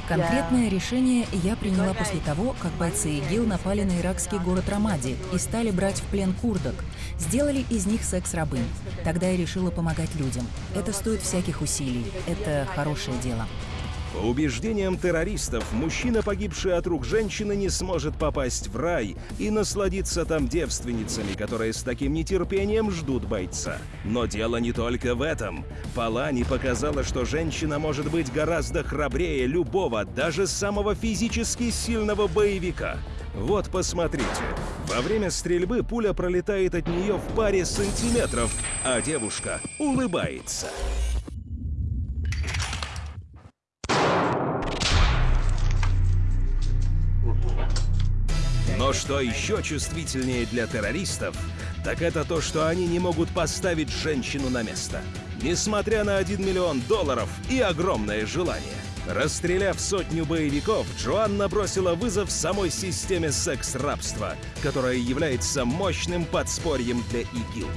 Конкретное решение я приняла после того, как бойцы ИГИЛ напали на иракский город Рамади и стали брать в плен курдок. Сделали из них секс-рабынь. Тогда я решила помогать людям. Это стоит всяких усилий. Это хорошее дело. По убеждениям террористов, мужчина, погибший от рук женщины, не сможет попасть в рай и насладиться там девственницами, которые с таким нетерпением ждут бойца. Но дело не только в этом. Палани показала, что женщина может быть гораздо храбрее любого, даже самого физически сильного боевика. Вот посмотрите. Во время стрельбы пуля пролетает от нее в паре сантиметров, а девушка улыбается. Но что еще чувствительнее для террористов, так это то, что они не могут поставить женщину на место. Несмотря на 1 миллион долларов и огромное желание. Расстреляв сотню боевиков, Джоанна бросила вызов самой системе секс-рабства, которая является мощным подспорьем для ИГИЛ.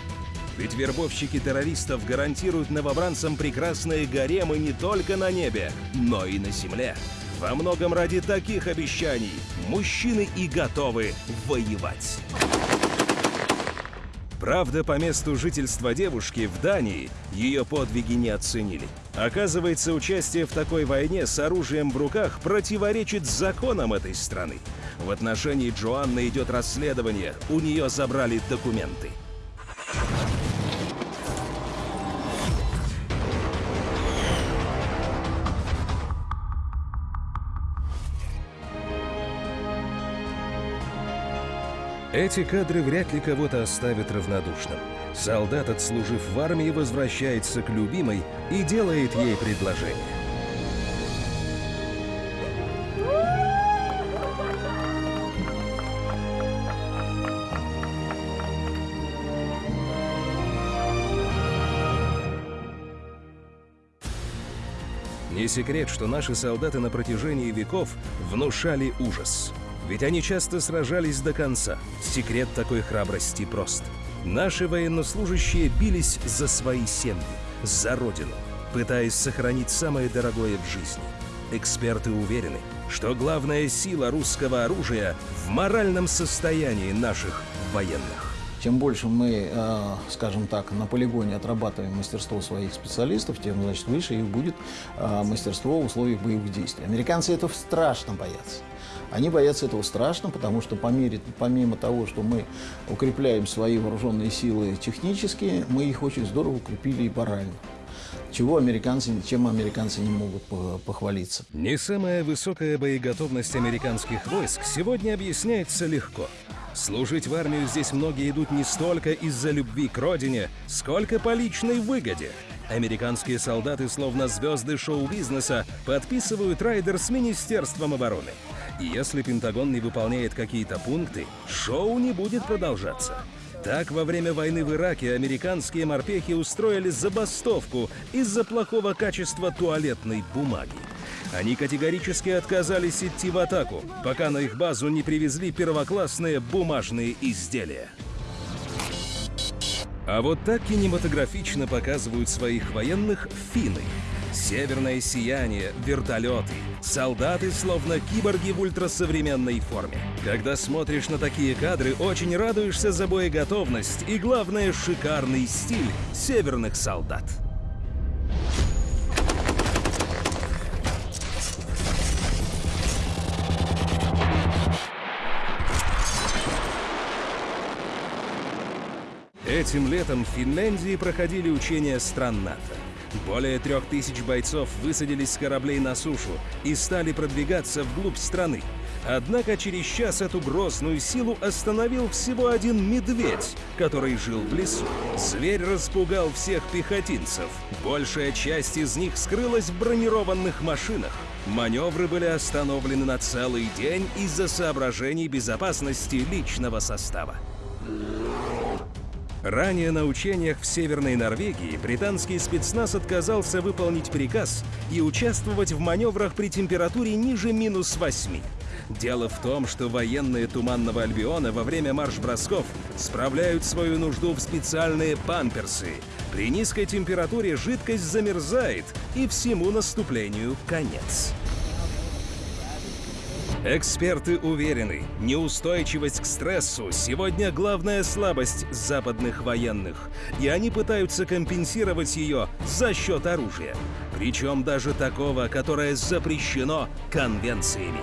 Ведь вербовщики террористов гарантируют новобранцам прекрасные гаремы не только на небе, но и на земле. Во многом ради таких обещаний мужчины и готовы воевать. Правда, по месту жительства девушки в Дании ее подвиги не оценили. Оказывается, участие в такой войне с оружием в руках противоречит законам этой страны. В отношении Джоанны идет расследование, у нее забрали документы. Эти кадры вряд ли кого-то оставят равнодушным. Солдат, отслужив в армии, возвращается к любимой и делает ей предложение. Не секрет, что наши солдаты на протяжении веков внушали ужас. Ведь они часто сражались до конца. Секрет такой храбрости прост. Наши военнослужащие бились за свои семьи, за родину, пытаясь сохранить самое дорогое в жизни. Эксперты уверены, что главная сила русского оружия в моральном состоянии наших военных. Чем больше мы, э, скажем так, на полигоне отрабатываем мастерство своих специалистов, тем, значит, выше их будет э, мастерство в условиях боевых действий. Американцы этого страшно боятся. Они боятся этого страшно, потому что по мере, помимо того, что мы укрепляем свои вооруженные силы технически, мы их очень здорово укрепили и морально. Чего американцы, чем американцы не могут похвалиться. Не самая высокая боеготовность американских войск сегодня объясняется легко. Служить в армию здесь многие идут не столько из-за любви к родине, сколько по личной выгоде. Американские солдаты, словно звезды шоу-бизнеса, подписывают райдер с Министерством обороны. И если Пентагон не выполняет какие-то пункты, шоу не будет продолжаться. Так, во время войны в Ираке американские морпехи устроили забастовку из-за плохого качества туалетной бумаги. Они категорически отказались идти в атаку, пока на их базу не привезли первоклассные бумажные изделия. А вот так кинематографично показывают своих военных финны. Северное сияние, вертолеты, солдаты словно киборги в ультрасовременной форме. Когда смотришь на такие кадры, очень радуешься за боеготовность и, главное, шикарный стиль северных солдат. Этим летом в Финляндии проходили учения стран НАТО. Более трех тысяч бойцов высадились с кораблей на сушу и стали продвигаться вглубь страны. Однако через час эту грозную силу остановил всего один медведь, который жил в лесу. Зверь распугал всех пехотинцев. Большая часть из них скрылась в бронированных машинах. Маневры были остановлены на целый день из-за соображений безопасности личного состава. Ранее на учениях в Северной Норвегии британский спецназ отказался выполнить приказ и участвовать в маневрах при температуре ниже минус 8. Дело в том, что военные Туманного Альбиона во время марш-бросков справляют свою нужду в специальные памперсы. При низкой температуре жидкость замерзает, и всему наступлению конец. Эксперты уверены, неустойчивость к стрессу сегодня главная слабость западных военных, и они пытаются компенсировать ее за счет оружия. Причем даже такого, которое запрещено конвенциями.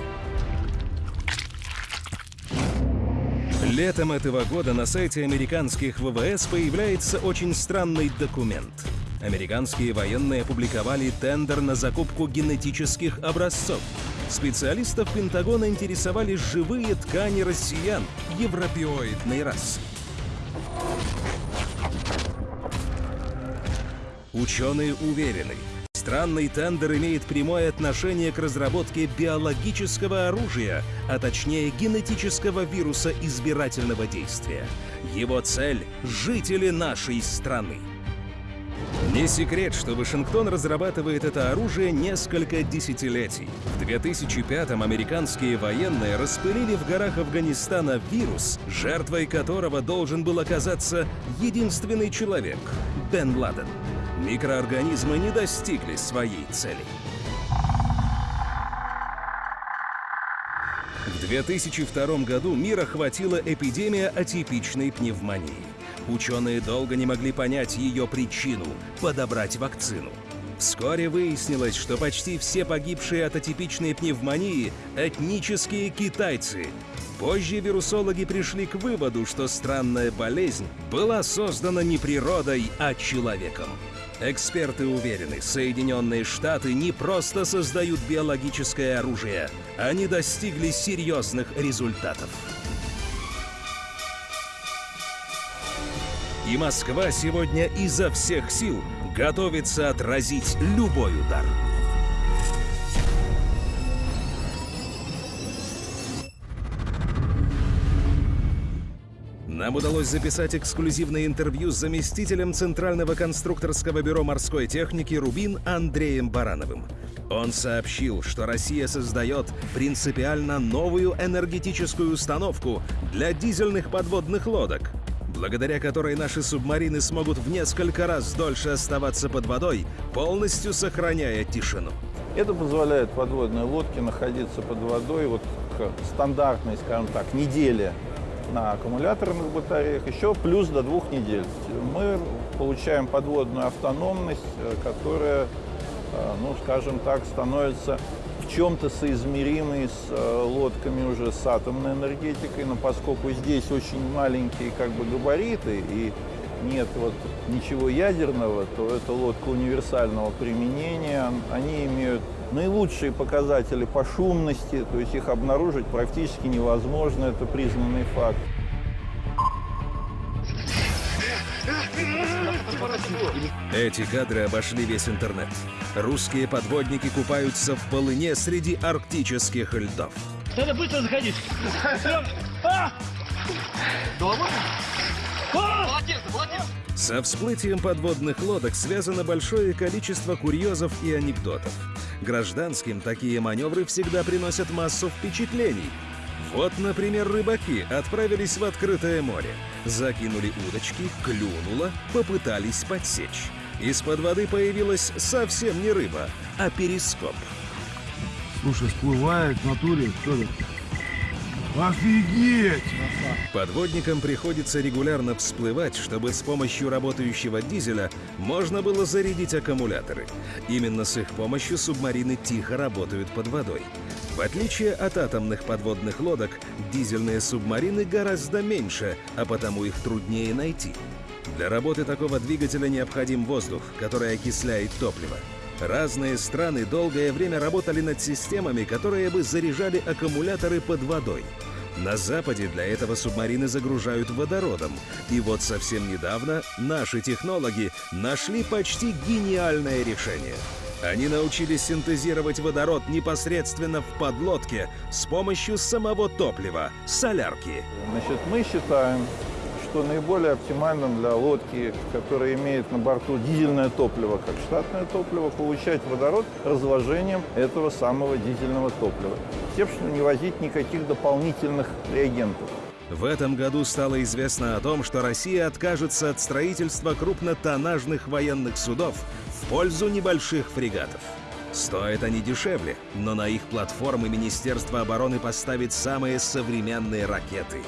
Летом этого года на сайте американских ВВС появляется очень странный документ. Американские военные опубликовали тендер на закупку генетических образцов. Специалистов Пентагона интересовали живые ткани россиян европеоидной расы. Ученые уверены, странный тендер имеет прямое отношение к разработке биологического оружия, а точнее генетического вируса избирательного действия. Его цель – жители нашей страны. Не секрет, что Вашингтон разрабатывает это оружие несколько десятилетий. В 2005-м американские военные распылили в горах Афганистана вирус, жертвой которого должен был оказаться единственный человек — Бен Ладен. Микроорганизмы не достигли своей цели. В 2002 году мир охватила эпидемия атипичной пневмонии. Ученые долго не могли понять ее причину – подобрать вакцину. Вскоре выяснилось, что почти все погибшие от атипичной пневмонии – этнические китайцы. Позже вирусологи пришли к выводу, что странная болезнь была создана не природой, а человеком. Эксперты уверены, Соединенные Штаты не просто создают биологическое оружие, они достигли серьезных результатов. И Москва сегодня изо всех сил готовится отразить любой удар. Нам удалось записать эксклюзивное интервью с заместителем Центрального конструкторского бюро морской техники «Рубин» Андреем Барановым. Он сообщил, что Россия создает принципиально новую энергетическую установку для дизельных подводных лодок, благодаря которой наши субмарины смогут в несколько раз дольше оставаться под водой, полностью сохраняя тишину. Это позволяет подводной лодке находиться под водой вот к стандартной, скажем так, неделе на аккумуляторных батареях, еще плюс до двух недель. Мы получаем подводную автономность, э, которая, э, ну, скажем так, становится чем-то соизмеримой с э, лодками уже с атомной энергетикой, но поскольку здесь очень маленькие как бы габариты и нет вот ничего ядерного, то это лодка универсального применения, они имеют наилучшие показатели по шумности, то есть их обнаружить практически невозможно, это признанный факт. Эти кадры обошли весь интернет. Русские подводники купаются в полыне среди арктических льдов. Надо быстро заходить. А! Дома? Молодец, молодец! Со всплытием подводных лодок связано большое количество курьезов и анекдотов. Гражданским такие маневры всегда приносят массу впечатлений. Вот, например, рыбаки отправились в открытое море, закинули удочки, клюнуло, попытались подсечь. Из-под воды появилась совсем не рыба, а перископ. Слушай, всплывает в натуре, что это? Офигеть! Подводникам приходится регулярно всплывать, чтобы с помощью работающего дизеля можно было зарядить аккумуляторы. Именно с их помощью субмарины тихо работают под водой. В отличие от атомных подводных лодок, дизельные субмарины гораздо меньше, а потому их труднее найти. Для работы такого двигателя необходим воздух, который окисляет топливо. Разные страны долгое время работали над системами, которые бы заряжали аккумуляторы под водой. На Западе для этого субмарины загружают водородом. И вот совсем недавно наши технологи нашли почти гениальное решение. Они научились синтезировать водород непосредственно в подлодке с помощью самого топлива – солярки. Значит, мы считаем, что наиболее оптимальным для лодки, которая имеет на борту дизельное топливо, как штатное топливо, получать водород разложением этого самого дизельного топлива. Тем, что не возить никаких дополнительных реагентов. В этом году стало известно о том, что Россия откажется от строительства крупнотоннажных военных судов в пользу небольших фрегатов. Стоят они дешевле, но на их платформы Министерство обороны поставит самые современные ракеты –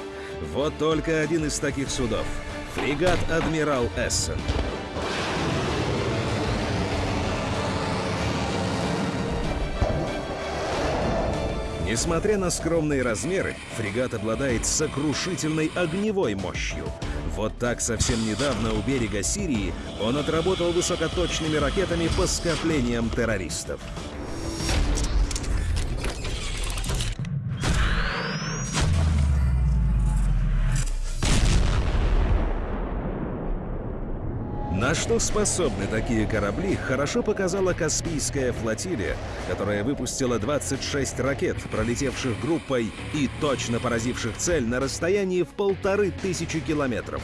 вот только один из таких судов – фрегат «Адмирал Эссен». Несмотря на скромные размеры, фрегат обладает сокрушительной огневой мощью. Вот так совсем недавно у берега Сирии он отработал высокоточными ракетами по скоплениям террористов. На что способны такие корабли, хорошо показала Каспийская флотилия, которая выпустила 26 ракет, пролетевших группой и точно поразивших цель на расстоянии в полторы тысячи километров.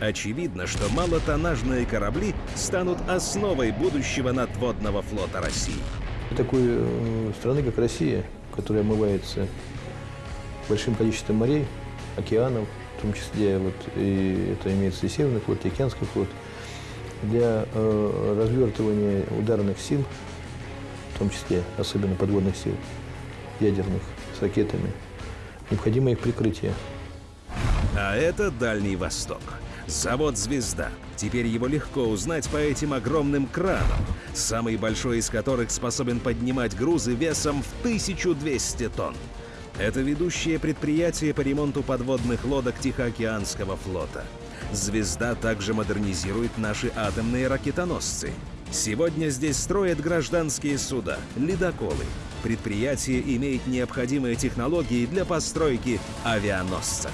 Очевидно, что малотоннажные корабли станут основой будущего надводного флота России. Такой э, страны, как Россия, которая омывается большим количеством морей, океанов, в том числе вот, и это имеется и Северный флот, и Океанский флот – для э, развертывания ударных сил, в том числе особенно подводных сил, ядерных, с ракетами, необходимо их прикрытие. А это Дальний Восток. Завод «Звезда». Теперь его легко узнать по этим огромным кранам, самый большой из которых способен поднимать грузы весом в 1200 тонн. Это ведущее предприятие по ремонту подводных лодок Тихоокеанского флота. «Звезда» также модернизирует наши атомные ракетоносцы. Сегодня здесь строят гражданские суда, ледоколы. Предприятие имеет необходимые технологии для постройки авианосца.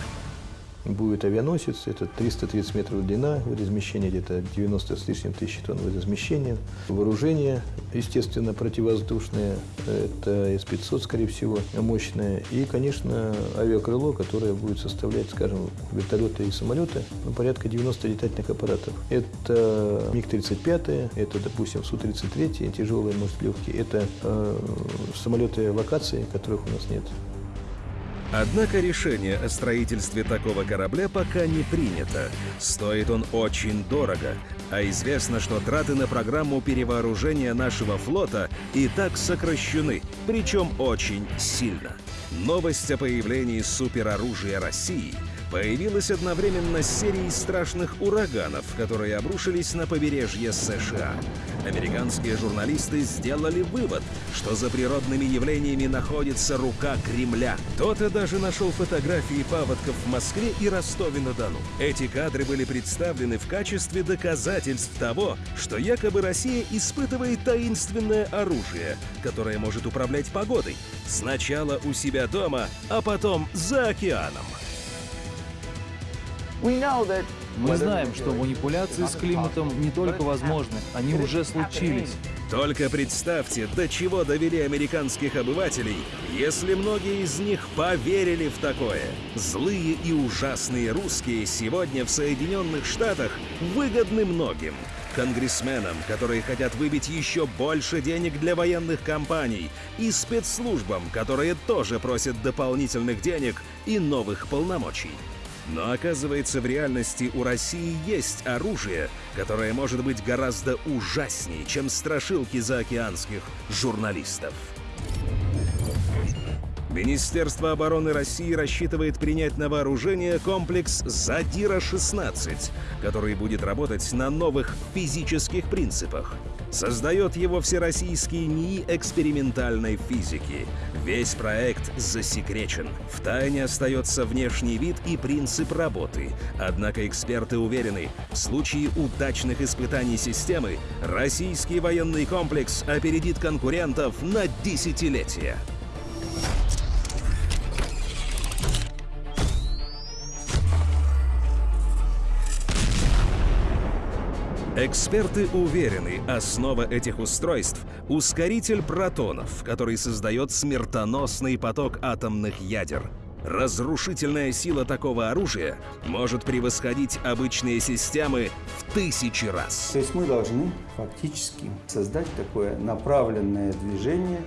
Будет авианосец, это 330 метров длина, размещение где-то 90 с лишним тысяч тонн размещения. Вооружение, естественно, противовоздушное, это С-500, скорее всего, мощное. И, конечно, авиакрыло, которое будет составлять, скажем, вертолеты и самолеты, ну, порядка 90 летательных аппаратов. Это МиГ-35, это, допустим, Су-33, тяжелые, может, легкие. Это э, самолеты локации, которых у нас нет. Однако решение о строительстве такого корабля пока не принято. Стоит он очень дорого, а известно, что траты на программу перевооружения нашего флота и так сокращены, причем очень сильно. Новость о появлении супероружия России появилась одновременно с серией страшных ураганов, которые обрушились на побережье США. Американские журналисты сделали вывод, что за природными явлениями находится рука Кремля. Кто-то даже нашел фотографии паводков в Москве и Ростове-на-Дону. Эти кадры были представлены в качестве доказательств того, что якобы Россия испытывает таинственное оружие, которое может управлять погодой. Сначала у себя дома, а потом за океаном. Мы знаем, что манипуляции с климатом не только возможны, они уже случились. Только представьте, до чего довели американских обывателей, если многие из них поверили в такое. Злые и ужасные русские сегодня в Соединенных Штатах выгодны многим. Конгрессменам, которые хотят выбить еще больше денег для военных компаний, и спецслужбам, которые тоже просят дополнительных денег и новых полномочий. Но оказывается, в реальности у России есть оружие, которое может быть гораздо ужаснее, чем страшилки заокеанских журналистов. Министерство обороны России рассчитывает принять на вооружение комплекс «Задира-16», который будет работать на новых физических принципах. Создает его Всероссийский НИИ экспериментальной физики. Весь проект засекречен. В тайне остается внешний вид и принцип работы. Однако эксперты уверены, в случае удачных испытаний системы российский военный комплекс опередит конкурентов на десятилетия. Эксперты уверены, основа этих устройств — ускоритель протонов, который создает смертоносный поток атомных ядер. Разрушительная сила такого оружия может превосходить обычные системы в тысячи раз. То есть мы должны фактически создать такое направленное движение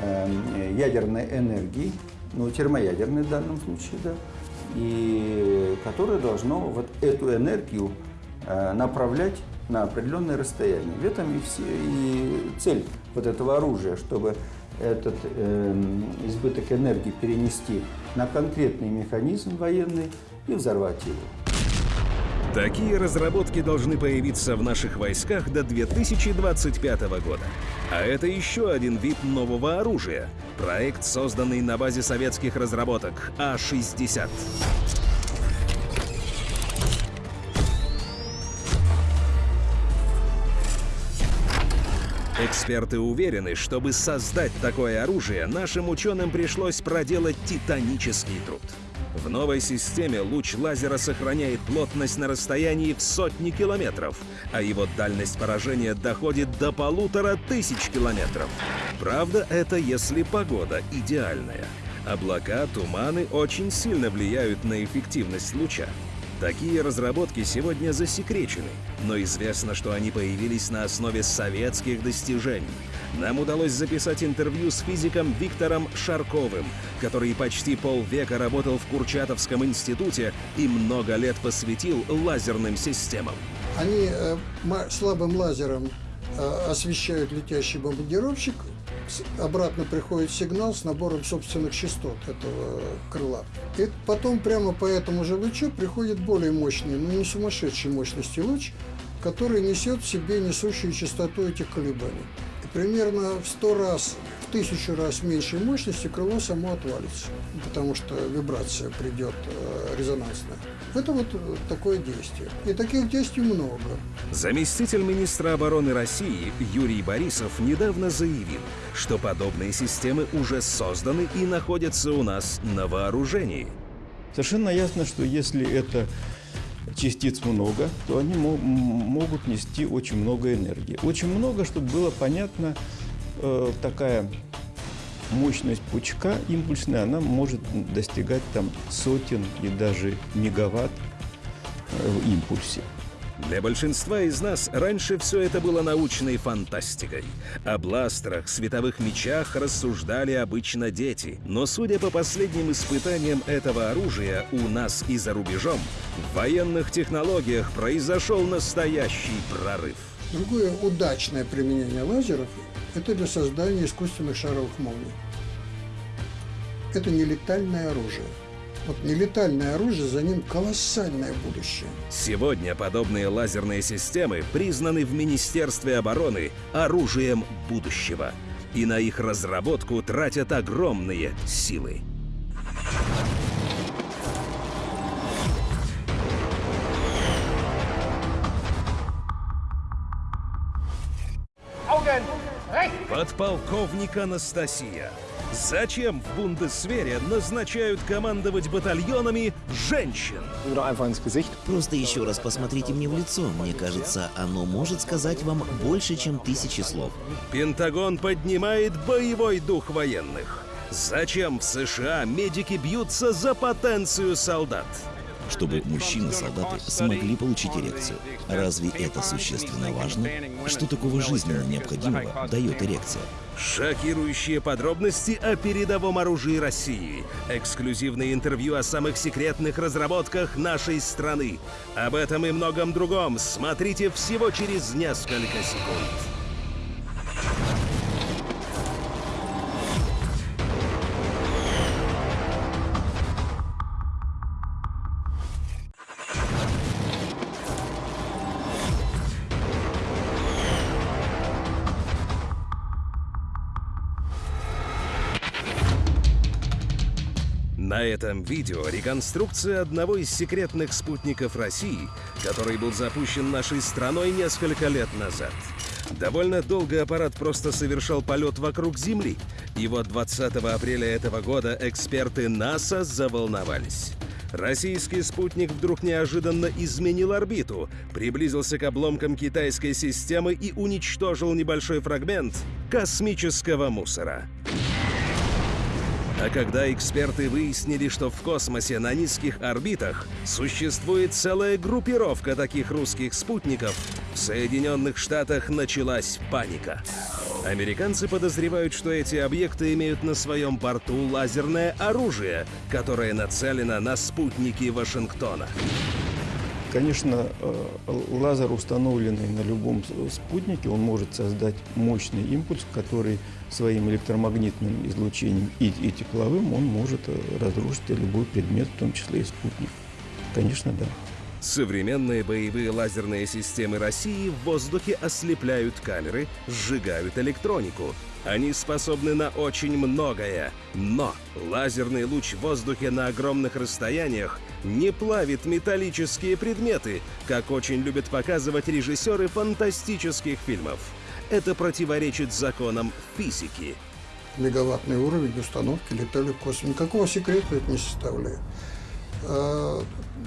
э, ядерной энергии, ну, термоядерной в данном случае, да, и которое должно вот эту энергию э, направлять на определенное расстояние. В этом и, все, и цель вот этого оружия, чтобы этот э, избыток энергии перенести на конкретный механизм военный и взорвать его. Такие разработки должны появиться в наших войсках до 2025 года. А это еще один вид нового оружия. Проект, созданный на базе советских разработок А-60. Эксперты уверены, чтобы создать такое оружие, нашим ученым пришлось проделать титанический труд. В новой системе луч лазера сохраняет плотность на расстоянии в сотни километров, а его дальность поражения доходит до полутора тысяч километров. Правда, это если погода идеальная. Облака, туманы очень сильно влияют на эффективность луча. Такие разработки сегодня засекречены, но известно, что они появились на основе советских достижений. Нам удалось записать интервью с физиком Виктором Шарковым, который почти полвека работал в Курчатовском институте и много лет посвятил лазерным системам. Они э, слабым лазером освещают летящий бомбардировщик, обратно приходит сигнал с набором собственных частот этого крыла. И потом прямо по этому же лучу приходит более мощный, но не сумасшедшей мощности луч, который несет в себе несущую частоту этих колебаний. Примерно в 100 раз, в тысячу раз меньшей мощности крыло само отвалится, потому что вибрация придет э, резонансная. Это вот такое действие. И таких действий много. Заместитель министра обороны России Юрий Борисов недавно заявил, что подобные системы уже созданы и находятся у нас на вооружении. Совершенно ясно, что если это частиц много, то они мо- могут нести очень много энергии. Очень много, чтобы было понятно, э, такая мощность пучка импульсная, она может достигать там сотен и даже мегаватт э, в импульсе. Для большинства из нас раньше все это было научной фантастикой. О бластерах, световых мечах рассуждали обычно дети. Но судя по последним испытаниям этого оружия у нас и за рубежом, в военных технологиях произошел настоящий прорыв. Другое удачное применение лазеров – это для создания искусственных шаровых молний. Это нелетальное оружие. Вот нелетальное оружие, за ним колоссальное будущее. Сегодня подобные лазерные системы признаны в Министерстве обороны оружием будущего. И на их разработку тратят огромные силы. Подполковник Анастасия. Зачем в Бундесвере назначают командовать батальонами женщин? Просто еще раз посмотрите мне в лицо. Мне кажется, оно может сказать вам больше, чем тысячи слов. Пентагон поднимает боевой дух военных. Зачем в США медики бьются за потенцию солдат? Чтобы мужчины-солдаты смогли получить эрекцию. Разве это существенно важно? Что такого жизненно необходимого дает эрекция? Шокирующие подробности о передовом оружии России. Эксклюзивные интервью о самых секретных разработках нашей страны. Об этом и многом другом смотрите всего через несколько секунд. Этом видео реконструкция одного из секретных спутников России, который был запущен нашей страной несколько лет назад. Довольно долго аппарат просто совершал полет вокруг Земли, и вот 20 апреля этого года эксперты НАСА заволновались. Российский спутник вдруг неожиданно изменил орбиту, приблизился к обломкам китайской системы и уничтожил небольшой фрагмент космического мусора. А когда эксперты выяснили, что в космосе на низких орбитах существует целая группировка таких русских спутников, в Соединенных Штатах началась паника. Американцы подозревают, что эти объекты имеют на своем борту лазерное оружие, которое нацелено на спутники Вашингтона. Конечно, э, лазер, установленный на любом спутнике, он может создать мощный импульс, который своим электромагнитным излучением и, и тепловым он может э, разрушить любой предмет, в том числе и спутник. Конечно, да. Современные боевые лазерные системы России в воздухе ослепляют камеры, сжигают электронику. Они способны на очень многое. Но лазерный луч в воздухе на огромных расстояниях не плавит металлические предметы, как очень любят показывать режиссеры фантастических фильмов. Это противоречит законам физики. Мегаваттный уровень установки летали в космос. Никакого секрета это не составляет. А,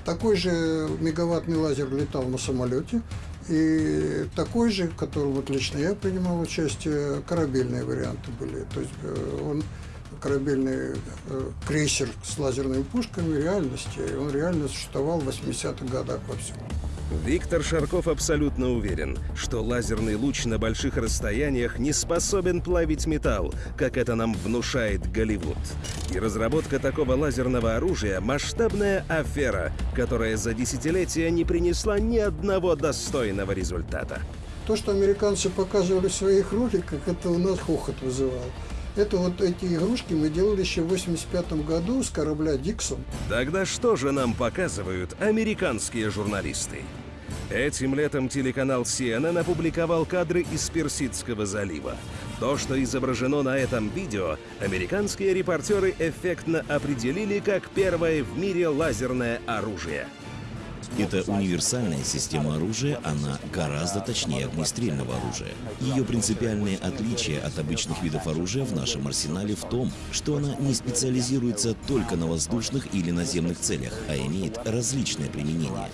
такой же мегаваттный лазер летал на самолете, и такой же, в котором вот лично я принимал участие, корабельные варианты были. То есть э, он корабельный э, крейсер с лазерными пушками реальности, он реально существовал в 80-х годах во всем. Виктор Шарков абсолютно уверен, что лазерный луч на больших расстояниях не способен плавить металл, как это нам внушает Голливуд. И разработка такого лазерного оружия – масштабная афера, которая за десятилетия не принесла ни одного достойного результата. То, что американцы показывали в своих роликах, это у нас хохот вызывало. Это вот эти игрушки мы делали еще в 85 году с корабля «Диксон». Тогда что же нам показывают американские журналисты? Этим летом телеканал CNN опубликовал кадры из Персидского залива. То, что изображено на этом видео, американские репортеры эффектно определили как первое в мире лазерное оружие. Это универсальная система оружия, она гораздо точнее огнестрельного оружия. Ее принципиальное отличие от обычных видов оружия в нашем арсенале в том, что она не специализируется только на воздушных или наземных целях, а имеет различное применение.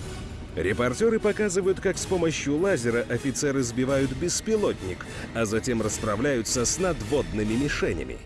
Репортеры показывают, как с помощью лазера офицеры сбивают беспилотник, а затем расправляются с надводными мишенями.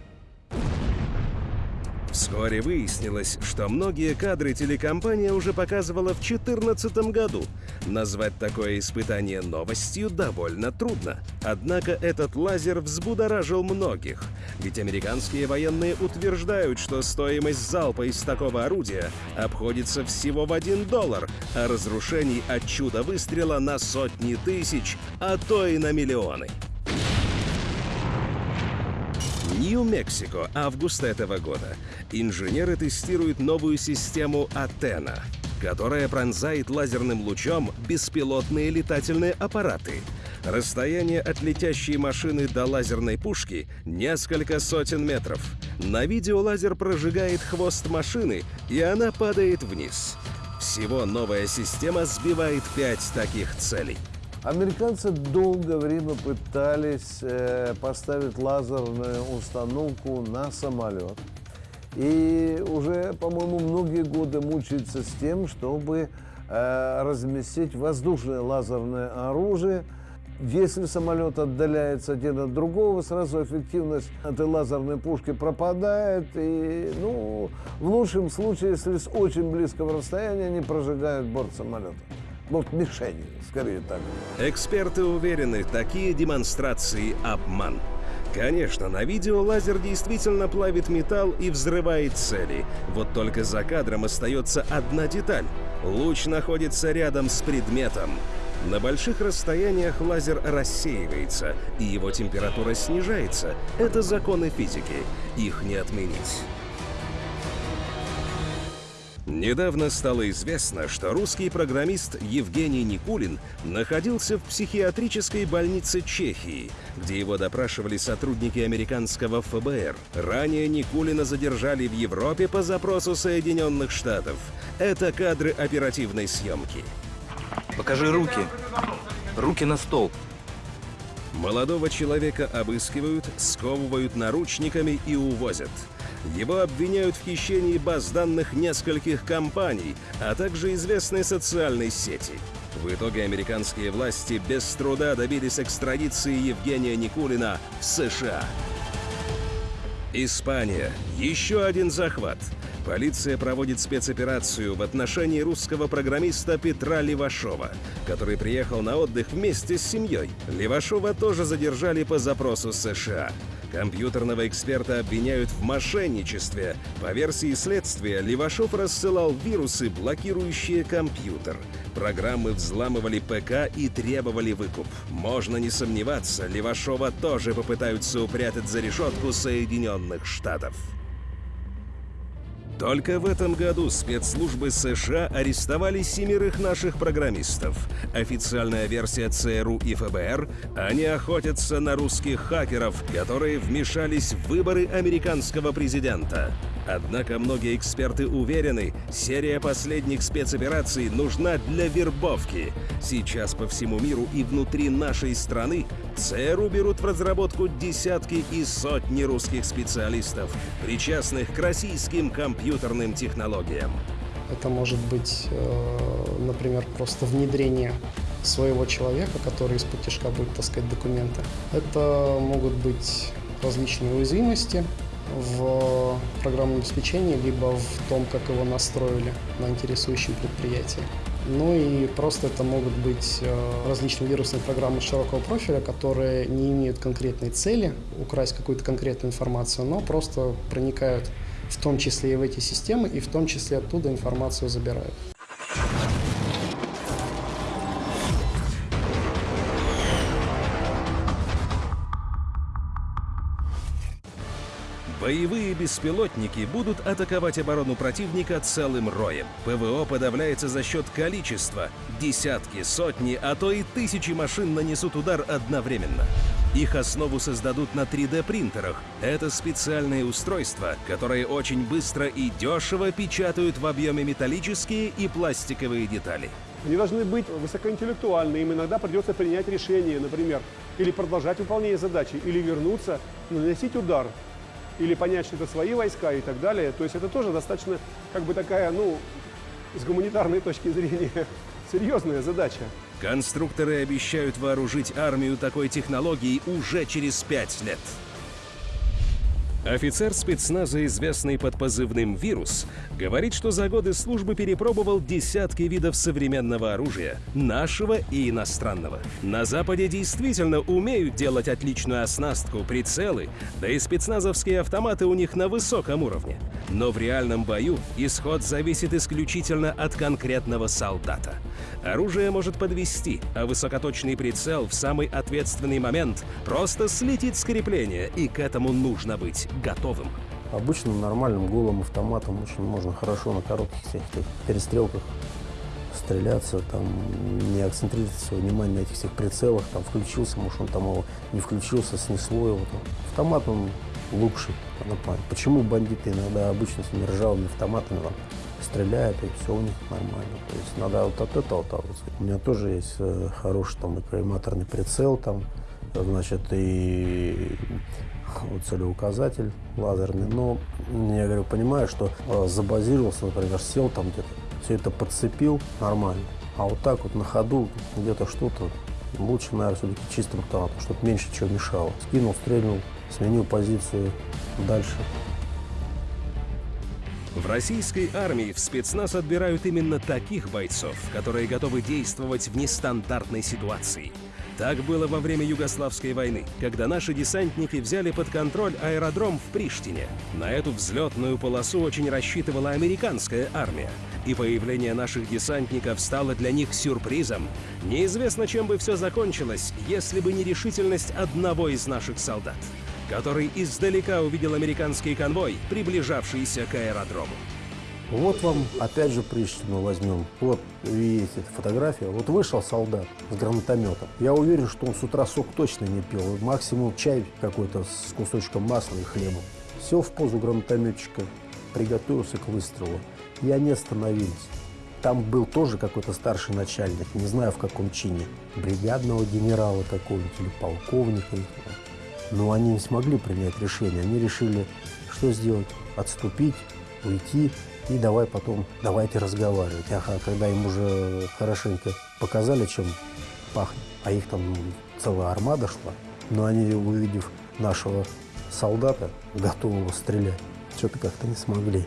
Вскоре выяснилось, что многие кадры телекомпания уже показывала в 2014 году. Назвать такое испытание новостью довольно трудно. Однако этот лазер взбудоражил многих. Ведь американские военные утверждают, что стоимость залпа из такого орудия обходится всего в 1 доллар, а разрушений от чуда выстрела на сотни тысяч, а то и на миллионы. Нью-Мексико, август этого года. Инженеры тестируют новую систему Атена, которая пронзает лазерным лучом беспилотные летательные аппараты. Расстояние от летящей машины до лазерной пушки — несколько сотен метров. На видео лазер прожигает хвост машины, и она падает вниз. Всего новая система сбивает пять таких целей. Американцы долгое время пытались э, поставить лазерную установку на самолет. И уже, по-моему, многие годы мучаются с тем, чтобы э, разместить воздушное лазерное оружие. Если самолет отдаляется один от другого, сразу эффективность этой лазерной пушки пропадает. И, ну, в лучшем случае, если с очень близкого расстояния, они прожигают борт самолета. Вот мишени, скорее так. Эксперты уверены, такие демонстрации – обман. Конечно, на видео лазер действительно плавит металл и взрывает цели. Вот только за кадром остается одна деталь. Луч находится рядом с предметом. На больших расстояниях лазер рассеивается, и его температура снижается. Это законы физики. Их не отменить. Недавно стало известно, что русский программист Евгений Никулин находился в психиатрической больнице Чехии, где его допрашивали сотрудники американского ФБР. Ранее Никулина задержали в Европе по запросу Соединенных Штатов. Это кадры оперативной съемки. Покажи руки. Руки на стол. Молодого человека обыскивают, сковывают наручниками и увозят. Его обвиняют в хищении баз данных нескольких компаний, а также известной социальной сети. В итоге американские власти без труда добились экстрадиции Евгения Никулина в США. Испания. Еще один захват. Полиция проводит спецоперацию в отношении русского программиста Петра Левашова, который приехал на отдых вместе с семьей. Левашова тоже задержали по запросу США. Компьютерного эксперта обвиняют в мошенничестве. По версии следствия, Левашов рассылал вирусы, блокирующие компьютер. Программы взламывали ПК и требовали выкуп. Можно не сомневаться, Левашова тоже попытаются упрятать за решетку Соединенных Штатов. Только в этом году спецслужбы США арестовали семерых наших программистов. Официальная версия ЦРУ и ФБР – они охотятся на русских хакеров, которые вмешались в выборы американского президента. Однако многие эксперты уверены, серия последних спецопераций нужна для вербовки. Сейчас по всему миру и внутри нашей страны ЦРУ берут в разработку десятки и сотни русских специалистов, причастных к российским компьютерным технологиям. Это может быть, э, например, просто внедрение своего человека, который из-под будет таскать документы. Это могут быть различные уязвимости, в программном обеспечении, либо в том, как его настроили на интересующем предприятии. Ну и просто это могут быть э, различные вирусные программы широкого профиля, которые не имеют конкретной цели украсть какую-то конкретную информацию, но просто проникают в том числе и в эти системы, и в том числе оттуда информацию забирают. Боевые беспилотники будут атаковать оборону противника целым роем. ПВО подавляется за счет количества. Десятки, сотни, а то и тысячи машин нанесут удар одновременно. Их основу создадут на 3D-принтерах. Это специальные устройства, которые очень быстро и дешево печатают в объеме металлические и пластиковые детали. Они должны быть высокоинтеллектуальны, им иногда придется принять решение, например, или продолжать выполнение задачи, или вернуться, наносить удар, или понять, что это свои войска и так далее. То есть это тоже достаточно, как бы такая, ну, с гуманитарной точки зрения, серьезная задача. Конструкторы обещают вооружить армию такой технологией уже через пять лет. Офицер спецназа, известный под позывным «Вирус», говорит, что за годы службы перепробовал десятки видов современного оружия, нашего и иностранного. На Западе действительно умеют делать отличную оснастку, прицелы, да и спецназовские автоматы у них на высоком уровне. Но в реальном бою исход зависит исключительно от конкретного солдата. Оружие может подвести, а высокоточный прицел в самый ответственный момент просто слетит с крепления, и к этому нужно быть готовым. Обычным нормальным голым автоматом очень можно хорошо на коротких всех этих перестрелках стреляться, там, не акцентрировать свое внимание на этих всех прицелах, там, включился, может, он там его не включился, снесло его. Там. Автомат, он лучший. Почему бандиты иногда обычно с ржавыми автоматами там, стреляют, и все у них нормально. То есть надо вот от этого отталкиваться. У меня тоже есть э, хороший там и коллиматорный прицел, там, значит, и вот целеуказатель лазерный. Но я говорю, понимаю, что э, забазировался, например, сел там где-то, все это подцепил нормально. А вот так вот на ходу где-то что-то лучше, наверное, все-таки чистым автоматом, чтобы меньше чего мешало. Скинул, стрельнул, сменил позицию дальше. В российской армии в спецназ отбирают именно таких бойцов, которые готовы действовать в нестандартной ситуации. Так было во время Югославской войны, когда наши десантники взяли под контроль аэродром в Приштине. На эту взлетную полосу очень рассчитывала американская армия. И появление наших десантников стало для них сюрпризом. Неизвестно, чем бы все закончилось, если бы не решительность одного из наших солдат который издалека увидел американский конвой, приближавшийся к аэродрому. Вот вам, опять же, Приштину возьмем. Вот, видите, фотография. Вот вышел солдат с гранатометом. Я уверен, что он с утра сок точно не пил. Максимум чай какой-то с кусочком масла и хлебом. Сел в позу гранатометчика, приготовился к выстрелу. И они остановились. Там был тоже какой-то старший начальник, не знаю в каком чине. Бригадного генерала какого-нибудь или полковника. Но они не смогли принять решение. Они решили, что сделать? Отступить, уйти и давай потом, давайте разговаривать. Ага, когда им уже хорошенько показали, чем пахнет, а их там целая армада шла, но они, увидев нашего солдата, готового стрелять, что-то как-то не смогли.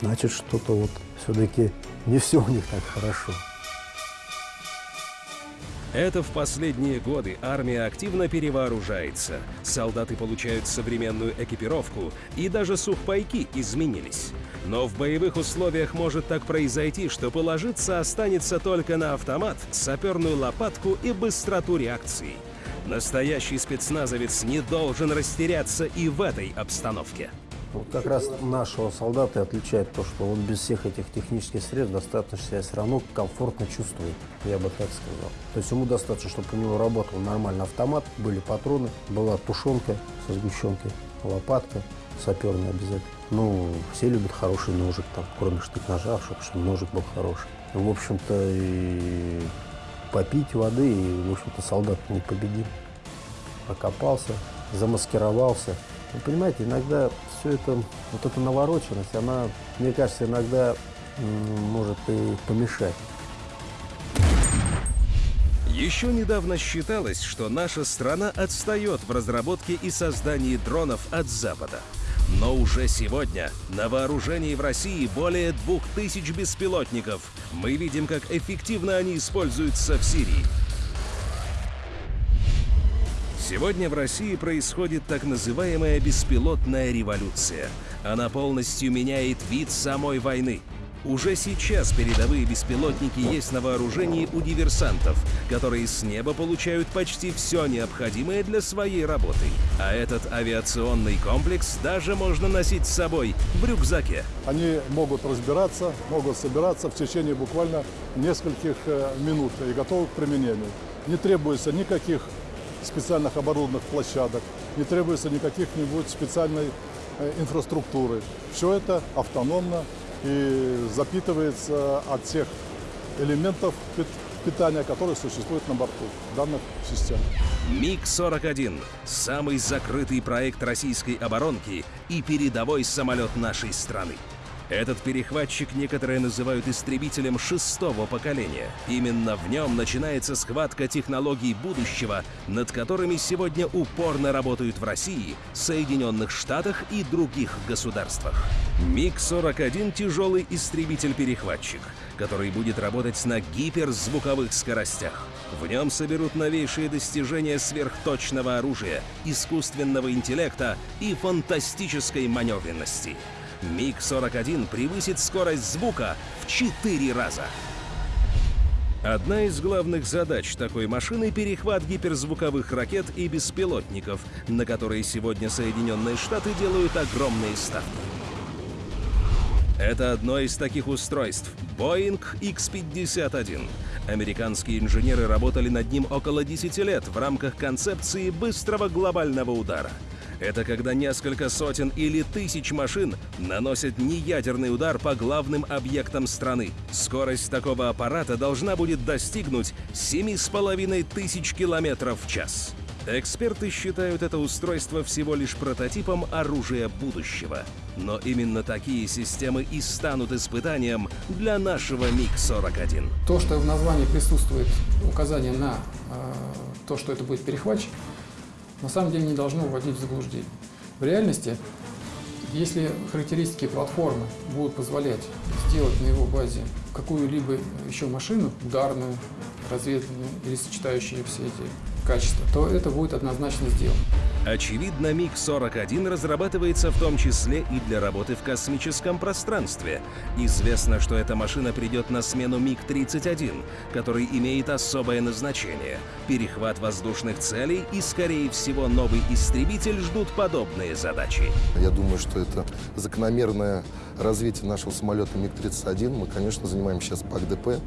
Значит, что-то вот все-таки не все у них так хорошо. Это в последние годы армия активно перевооружается. Солдаты получают современную экипировку, и даже сухпайки изменились. Но в боевых условиях может так произойти, что положиться останется только на автомат, саперную лопатку и быстроту реакции. Настоящий спецназовец не должен растеряться и в этой обстановке. Вот как раз нашего солдата отличает то, что он без всех этих технических средств достаточно себя все равно комфортно чувствует, я бы так сказал. То есть ему достаточно, чтобы у него работал нормальный автомат, были патроны, была тушенка со сгущенкой, лопатка саперная обязательно. Ну, все любят хороший ножик, там, кроме штык-ножа, чтобы ножик был хороший. В общем-то, и попить воды, и, в общем-то, солдат не победим. Окопался, замаскировался. Вы понимаете, иногда все это, вот эта навороченность, она, мне кажется, иногда может и помешать. Еще недавно считалось, что наша страна отстает в разработке и создании дронов от Запада. Но уже сегодня на вооружении в России более двух тысяч беспилотников. Мы видим, как эффективно они используются в Сирии. Сегодня в России происходит так называемая беспилотная революция. Она полностью меняет вид самой войны. Уже сейчас передовые беспилотники есть на вооружении у диверсантов, которые с неба получают почти все необходимое для своей работы. А этот авиационный комплекс даже можно носить с собой в рюкзаке. Они могут разбираться, могут собираться в течение буквально нескольких э, минут и готовы к применению. Не требуется никаких специальных оборудованных площадок, не требуется никаких-нибудь специальной э, инфраструктуры. Все это автономно и запитывается от тех элементов питания, которые существуют на борту данных систем. МиГ-41 – самый закрытый проект российской оборонки и передовой самолет нашей страны. Этот перехватчик некоторые называют истребителем шестого поколения. Именно в нем начинается схватка технологий будущего, над которыми сегодня упорно работают в России, Соединенных Штатах и других государствах. МиГ-41 – тяжелый истребитель-перехватчик, который будет работать на гиперзвуковых скоростях. В нем соберут новейшие достижения сверхточного оружия, искусственного интеллекта и фантастической маневренности – МиГ-41 превысит скорость звука в 4 раза. Одна из главных задач такой машины – перехват гиперзвуковых ракет и беспилотников, на которые сегодня Соединенные Штаты делают огромные ставки. Это одно из таких устройств – Boeing X-51. Американские инженеры работали над ним около 10 лет в рамках концепции быстрого глобального удара – это когда несколько сотен или тысяч машин наносят неядерный удар по главным объектам страны. Скорость такого аппарата должна будет достигнуть 7,5 тысяч километров в час. Эксперты считают это устройство всего лишь прототипом оружия будущего. Но именно такие системы и станут испытанием для нашего МиГ-41. То, что в названии присутствует указание на э, то, что это будет перехватчик, на самом деле не должно вводить в заблуждение. В реальности, если характеристики платформы будут позволять сделать на его базе какую-либо еще машину, ударную, разведывательную или сочетающую все эти качества, то это будет однозначно сделано. Очевидно, МиГ-41 разрабатывается в том числе и для работы в космическом пространстве. Известно, что эта машина придет на смену МиГ-31, который имеет особое назначение – перехват воздушных целей и, скорее всего, новый истребитель ждут подобные задачи. Я думаю, что это закономерное развитие нашего самолета МиГ-31. Мы, конечно, занимаемся сейчас ПАК-ДП.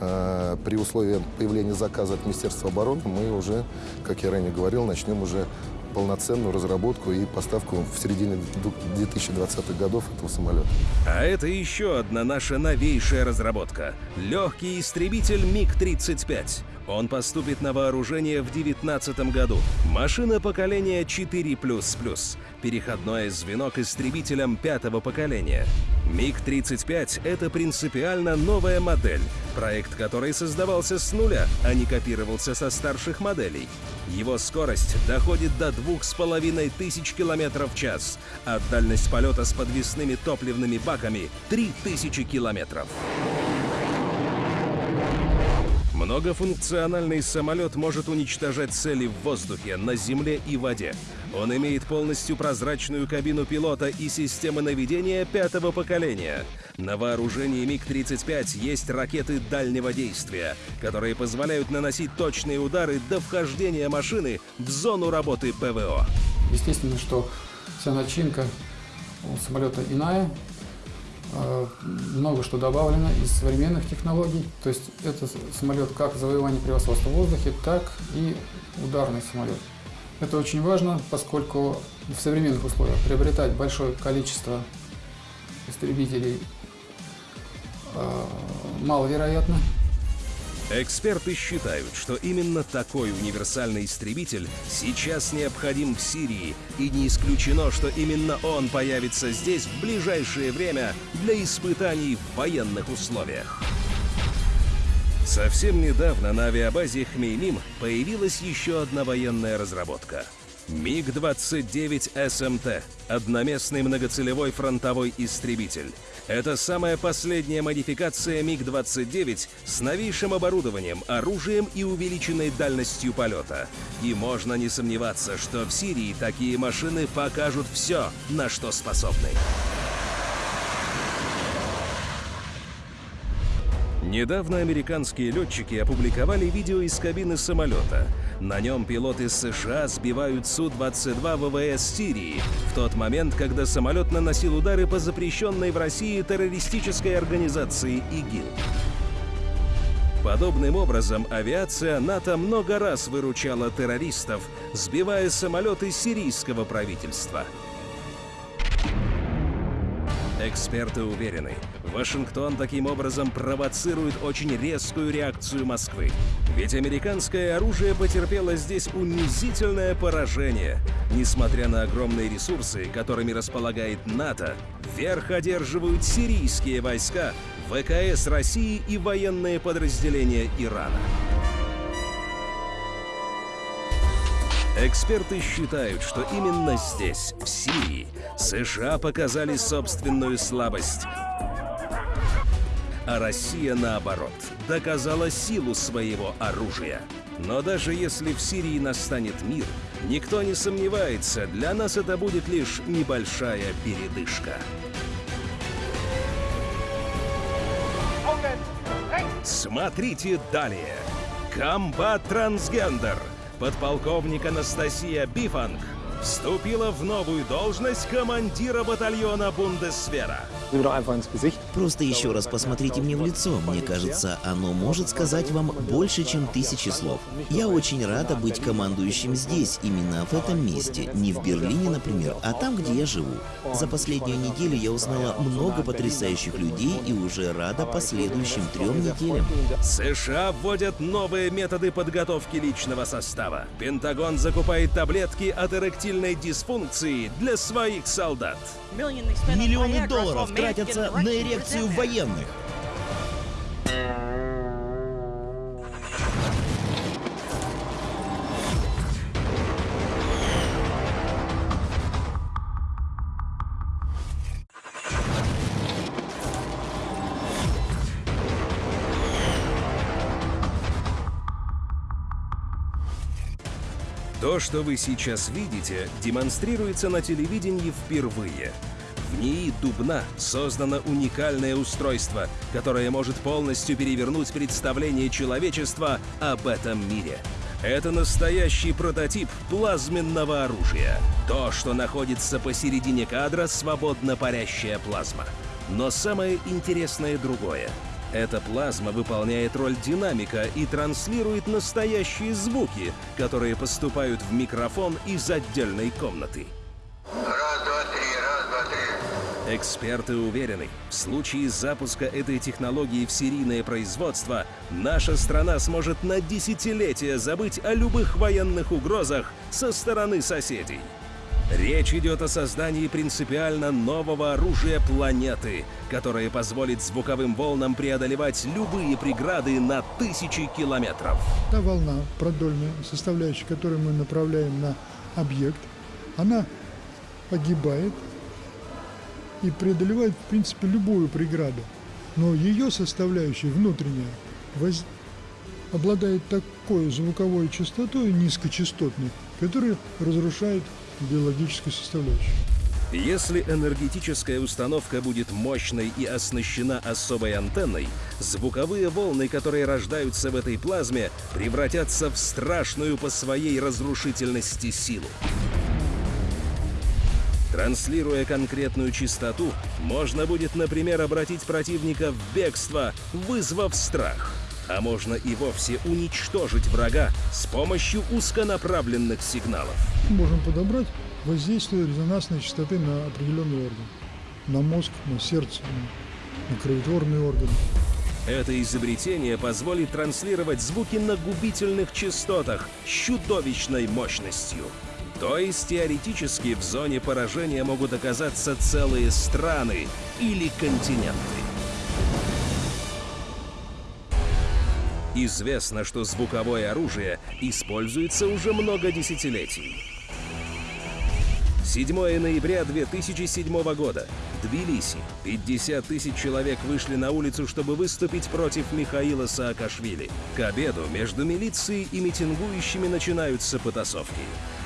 Э, при условии появления заказа от Министерства обороны мы уже, как я ранее говорил, начнем уже полноценную разработку и поставку в середине 2020-х годов этого самолета. А это еще одна наша новейшая разработка – легкий истребитель МиГ-35. Он поступит на вооружение в 2019 году. Машина поколения 4++, переходное звено к истребителям пятого поколения. МиГ-35 — это принципиально новая модель, проект которой создавался с нуля, а не копировался со старших моделей. Его скорость доходит до двух с половиной тысяч километров в час, а дальность полета с подвесными топливными баками — 3000 километров. Многофункциональный самолет может уничтожать цели в воздухе, на земле и воде. Он имеет полностью прозрачную кабину пилота и системы наведения пятого поколения. На вооружении МиГ-35 есть ракеты дальнего действия, которые позволяют наносить точные удары до вхождения машины в зону работы ПВО. Естественно, что вся начинка у самолета иная, много что добавлено из современных технологий. То есть это самолет как завоевание превосходства в воздухе, так и ударный самолет. Это очень важно, поскольку в современных условиях приобретать большое количество истребителей э, маловероятно. Эксперты считают, что именно такой универсальный истребитель сейчас необходим в Сирии, и не исключено, что именно он появится здесь в ближайшее время для испытаний в военных условиях. Совсем недавно на авиабазе Хмеймим появилась еще одна военная разработка – МиГ-29 СМТ – одноместный многоцелевой фронтовой истребитель. Это самая последняя модификация МиГ-29 с новейшим оборудованием, оружием и увеличенной дальностью полета. И можно не сомневаться, что в Сирии такие машины покажут все, на что способны. Недавно американские летчики опубликовали видео из кабины самолета. На нем пилоты США сбивают Су-22 ВВС Сирии в тот момент, когда самолет наносил удары по запрещенной в России террористической организации ИГИЛ. Подобным образом авиация НАТО много раз выручала террористов, сбивая самолеты сирийского правительства. Эксперты уверены, Вашингтон таким образом провоцирует очень резкую реакцию Москвы. Ведь американское оружие потерпело здесь унизительное поражение. Несмотря на огромные ресурсы, которыми располагает НАТО, верх одерживают сирийские войска, ВКС России и военные подразделения Ирана. Эксперты считают, что именно здесь, в Сирии, США показали собственную слабость. А Россия, наоборот, доказала силу своего оружия. Но даже если в Сирии настанет мир, никто не сомневается, для нас это будет лишь небольшая передышка. Смотрите далее. Комбат Трансгендер. Подполковник Анастасия Бифанг вступила в новую должность командира батальона Бундесвера. Просто еще раз посмотрите мне в лицо. Мне кажется, оно может сказать вам больше, чем тысячи слов. Я очень рада быть командующим здесь, именно в этом месте. Не в Берлине, например, а там, где я живу. За последнюю неделю я узнала много потрясающих людей и уже рада последующим трем неделям. США вводят новые методы подготовки личного состава. Пентагон закупает таблетки от эректильной дисфункции для своих солдат. Миллионы долларов тратятся на эрекцию военных. Что вы сейчас видите, демонстрируется на телевидении впервые. В НИИ Дубна создано уникальное устройство, которое может полностью перевернуть представление человечества об этом мире. Это настоящий прототип плазменного оружия. То, что находится посередине кадра, свободно парящая плазма. Но самое интересное другое. Эта плазма выполняет роль динамика и транслирует настоящие звуки, которые поступают в микрофон из отдельной комнаты. Эксперты уверены, в случае запуска этой технологии в серийное производство, наша страна сможет на десятилетия забыть о любых военных угрозах со стороны соседей. Речь идет о создании принципиально нового оружия планеты, которое позволит звуковым волнам преодолевать любые преграды на тысячи километров. Та волна продольная составляющая, которую мы направляем на объект, она погибает и преодолевает, в принципе, любую преграду. Но ее составляющая внутренняя воз... обладает такой звуковой частотой низкочастотной, которая разрушает биологической составляющей. Если энергетическая установка будет мощной и оснащена особой антенной, звуковые волны, которые рождаются в этой плазме, превратятся в страшную по своей разрушительности силу. Транслируя конкретную частоту, можно будет, например, обратить противника в бегство, вызвав страх. А можно и вовсе уничтожить врага с помощью узконаправленных сигналов. Можем подобрать воздействие резонансной частоты на определенный орган. На мозг, на сердце, на, кровотворные органы. Это изобретение позволит транслировать звуки на губительных частотах с чудовищной мощностью. То есть теоретически в зоне поражения могут оказаться целые страны или континенты. Известно, что звуковое оружие используется уже много десятилетий. 7 ноября 2007 года. Тбилиси. 50 тысяч человек вышли на улицу, чтобы выступить против Михаила Саакашвили. К обеду между милицией и митингующими начинаются потасовки.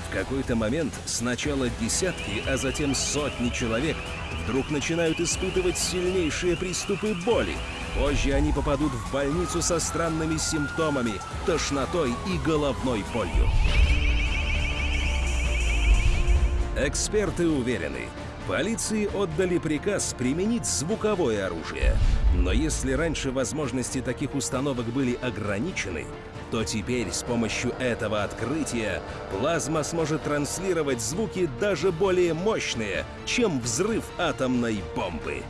В какой-то момент сначала десятки, а затем сотни человек вдруг начинают испытывать сильнейшие приступы боли. Позже они попадут в больницу со странными симптомами, тошнотой и головной болью. Эксперты уверены, Полиции отдали приказ применить звуковое оружие. Но если раньше возможности таких установок были ограничены, то теперь с помощью этого открытия плазма сможет транслировать звуки даже более мощные, чем взрыв атомной бомбы.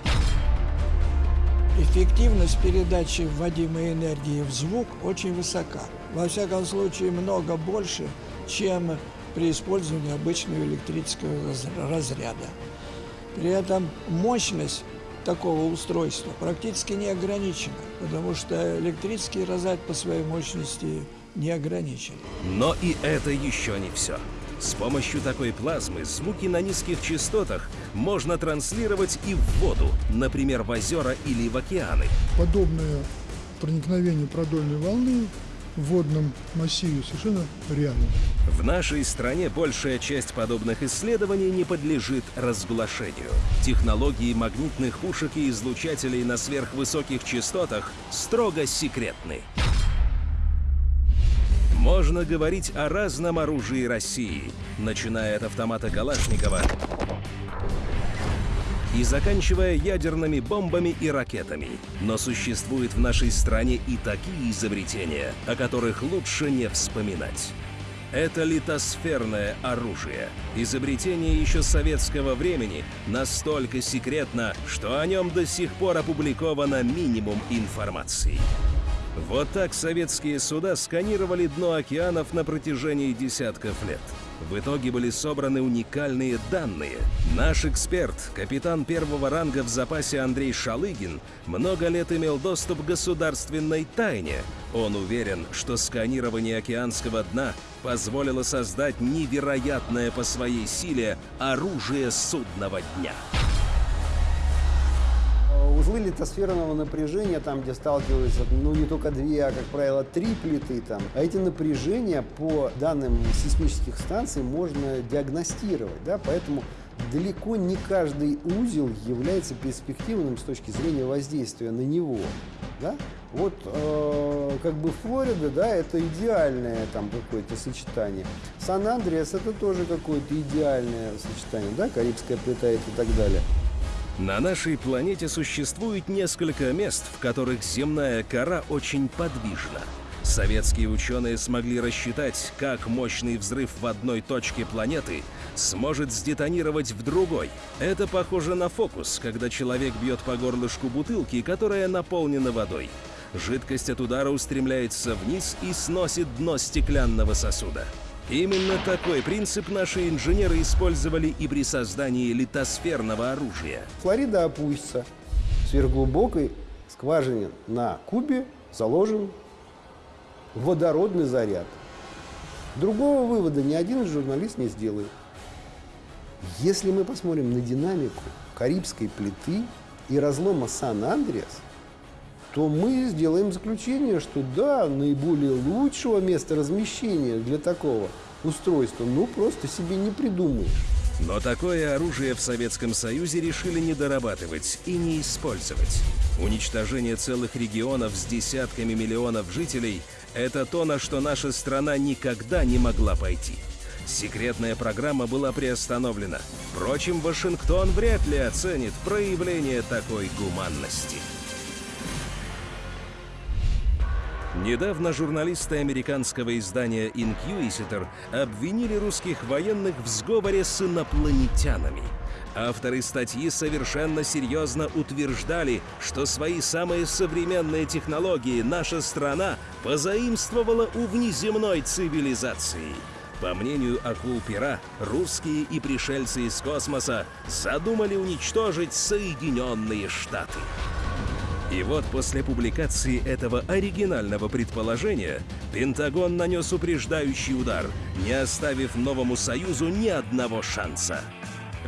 Эффективность передачи вводимой энергии в звук очень высока. Во всяком случае, много больше, чем при использовании обычного электрического разряда. При этом мощность такого устройства практически не ограничена, потому что электрический разряд по своей мощности не ограничен. Но и это еще не все. С помощью такой плазмы звуки на низких частотах можно транслировать и в воду, например, в озера или в океаны. Подобное проникновение продольной волны в водном массиве совершенно реально. В нашей стране большая часть подобных исследований не подлежит разглашению. Технологии магнитных пушек и излучателей на сверхвысоких частотах строго секретны. Можно говорить о разном оружии России, начиная от автомата Калашникова и заканчивая ядерными бомбами и ракетами. Но существуют в нашей стране и такие изобретения, о которых лучше не вспоминать. Это литосферное оружие. Изобретение еще советского времени настолько секретно, что о нем до сих пор опубликовано минимум информации. Вот так советские суда сканировали дно океанов на протяжении десятков лет. В итоге были собраны уникальные данные. Наш эксперт, капитан первого ранга в запасе Андрей Шалыгин, много лет имел доступ к государственной тайне. Он уверен, что сканирование океанского дна позволило создать невероятное по своей силе оружие судного дня. Узлы литосферного напряжения, там, где сталкиваются, ну, не только две, а, как правило, три плиты там. А эти напряжения по данным сейсмических станций можно диагностировать, да, поэтому далеко не каждый узел является перспективным с точки зрения воздействия на него. Да? Вот э, как бы Флорида, да, это идеальное там какое-то сочетание. Сан-Андреас это тоже какое-то идеальное сочетание, да, Карибская плита и так далее. На нашей планете существует несколько мест, в которых земная кора очень подвижна. Советские ученые смогли рассчитать, как мощный взрыв в одной точке планеты сможет сдетонировать в другой. Это похоже на фокус, когда человек бьет по горлышку бутылки, которая наполнена водой. Жидкость от удара устремляется вниз и сносит дно стеклянного сосуда. Именно такой принцип наши инженеры использовали и при создании литосферного оружия. Флорида опустится. В сверхглубокой скважине на Кубе заложен водородный заряд. Другого вывода ни один журналист не сделает. Если мы посмотрим на динамику Карибской плиты и разлома Сан-Андреас, то мы сделаем заключение, что да, наиболее лучшего места размещения для такого устройства, ну, просто себе не придумаешь. Но такое оружие в Советском Союзе решили не дорабатывать и не использовать. Уничтожение целых регионов с десятками миллионов жителей – это то, на что наша страна никогда не могла пойти. Секретная программа была приостановлена. Впрочем, Вашингтон вряд ли оценит проявление такой гуманности. Недавно журналисты американского издания Inquisitor обвинили русских военных в сговоре с инопланетянами. Авторы статьи совершенно серьезно утверждали, что свои самые современные технологии наша страна позаимствовала у внеземной цивилизации. По мнению акул-пера, русские и пришельцы из космоса задумали уничтожить Соединенные Штаты. И вот после публикации этого оригинального предположения Пентагон нанес упреждающий удар, не оставив Новому Союзу ни одного шанса.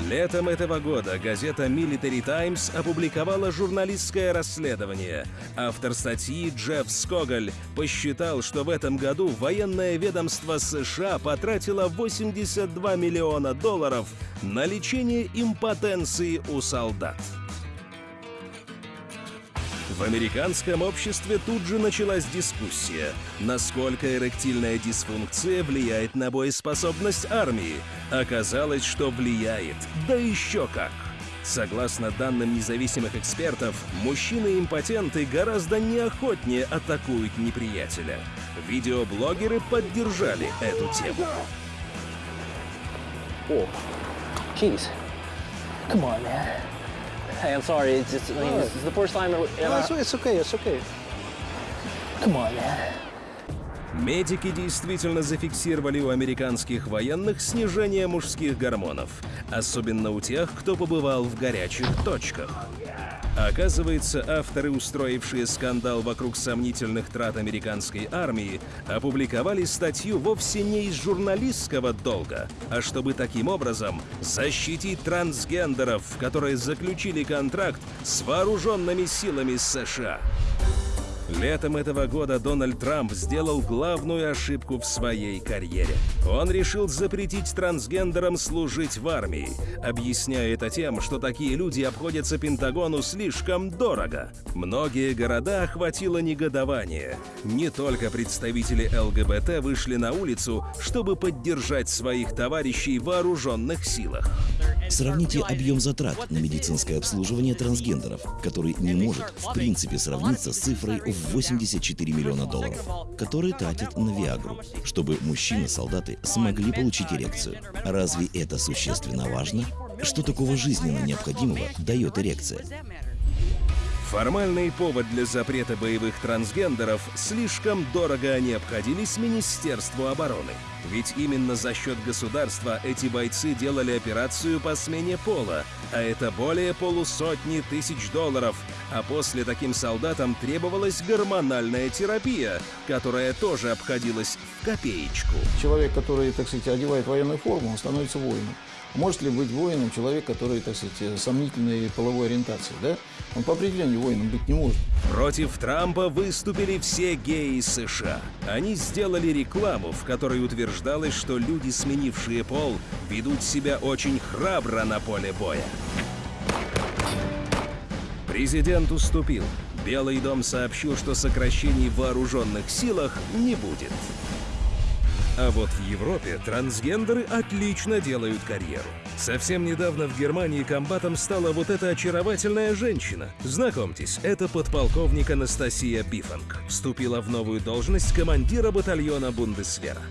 Летом этого года газета Military Times опубликовала журналистское расследование. Автор статьи Джефф Скоголь посчитал, что в этом году военное ведомство США потратило 82 миллиона долларов на лечение импотенции у солдат. В американском обществе тут же началась дискуссия, насколько эректильная дисфункция влияет на боеспособность армии. Оказалось, что влияет. Да еще как! Согласно данным независимых экспертов, мужчины-импотенты гораздо неохотнее атакуют неприятеля. Видеоблогеры поддержали эту тему. О, jeez. Come on, man. Hey, I'm sorry. It's just, I mean, this is the first time. ever- No, it's, it's okay, it's okay. Come on, man. Медики действительно зафиксировали у американских военных снижение мужских гормонов, особенно у тех, кто побывал в горячих точках. Оказывается, авторы, устроившие скандал вокруг сомнительных трат американской армии, опубликовали статью вовсе не из журналистского долга, а чтобы таким образом защитить трансгендеров, которые заключили контракт с вооруженными силами США. Летом этого года Дональд Трамп сделал главную ошибку в своей карьере. Он решил запретить трансгендерам служить в армии, объясняя это тем, что такие люди обходятся Пентагону слишком дорого. Многие города охватило негодование. Не только представители ЛГБТ вышли на улицу, чтобы поддержать своих товарищей в вооруженных силах. Сравните объем затрат на медицинское обслуживание трансгендеров, который не может в принципе сравниться с цифрой в 84 миллиона долларов, которые тратят на Виагру, чтобы мужчины-солдаты смогли получить эрекцию. Разве это существенно важно? Что такого жизненно необходимого дает эрекция? Формальный повод для запрета боевых трансгендеров слишком дорого они обходились Министерству обороны. Ведь именно за счет государства эти бойцы делали операцию по смене пола, а это более полусотни тысяч долларов. А после таким солдатам требовалась гормональная терапия, которая тоже обходилась в копеечку. Человек, который, так сказать, одевает военную форму, он становится воином. Может ли быть воином человек, который, так сказать, сомнительной половой ориентации, да? Он по определению воином быть не может. Против Трампа выступили все геи США. Они сделали рекламу, в которой утверждалось, что люди, сменившие пол, ведут себя очень храбро на поле боя. Президент уступил. Белый дом сообщил, что сокращений в вооруженных силах не будет. А вот в Европе трансгендеры отлично делают карьеру. Совсем недавно в Германии комбатом стала вот эта очаровательная женщина. Знакомьтесь, это подполковник Анастасия Бифанг. Вступила в новую должность командира батальона Бундесвера.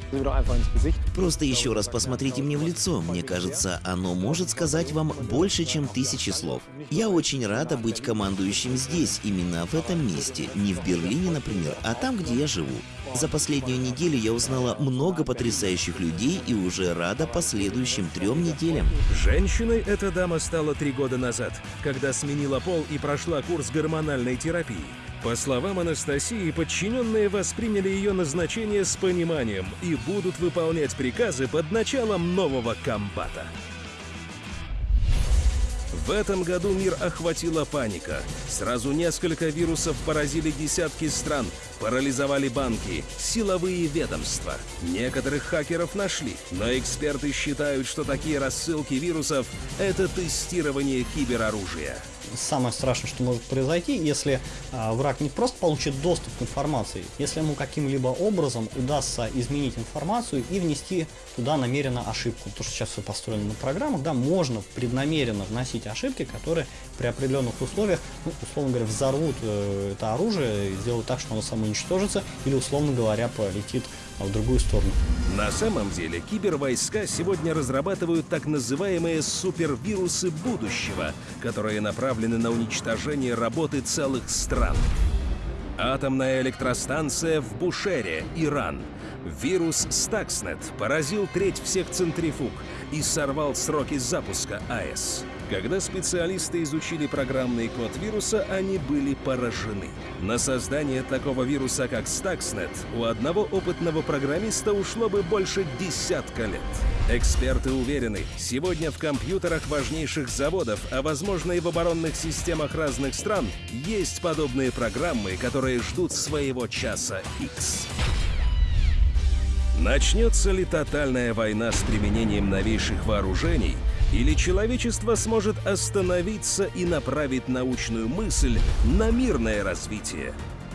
Просто еще раз посмотрите мне в лицо. Мне кажется, оно может сказать вам больше, чем тысячи слов. Я очень рада быть командующим здесь, именно в этом месте. Не в Берлине, например, а там, где я живу. За последнюю неделю я узнала много потрясающих людей и уже рада последующим трем неделям. Женщиной эта дама стала три года назад, когда сменила пол и прошла курс гормональной терапии. По словам Анастасии, подчиненные восприняли ее назначение с пониманием и будут выполнять приказы под началом нового комбата. В этом году мир охватила паника. Сразу несколько вирусов поразили десятки стран, парализовали банки, силовые ведомства. Некоторых хакеров нашли, но эксперты считают, что такие рассылки вирусов – это тестирование кибероружия. Самое страшное, что может произойти, если а, враг не просто получит доступ к информации, если ему каким-либо образом удастся изменить информацию и внести туда намеренно ошибку. То, что сейчас все построено на программах, да, можно преднамеренно вносить ошибки, которые при определенных условиях, ну, условно говоря, взорвут э, это оружие сделают так, что оно самоуничтожится или, условно говоря, полетит в другую сторону. На самом деле кибервойска сегодня разрабатывают так называемые супервирусы будущего, которые направлены на уничтожение работы целых стран. Атомная электростанция в Бушере, Иран. Вирус Stuxnet поразил треть всех центрифуг и сорвал сроки запуска АЭС. Когда специалисты изучили программный код вируса, они были поражены. На создание такого вируса, как Stuxnet, у одного опытного программиста ушло бы больше десятка лет. Эксперты уверены, сегодня в компьютерах важнейших заводов, а возможно и в оборонных системах разных стран, есть подобные программы, которые ждут своего часа X. Начнется ли тотальная война с применением новейших вооружений, или человечество сможет остановиться и направить научную мысль на мирное развитие?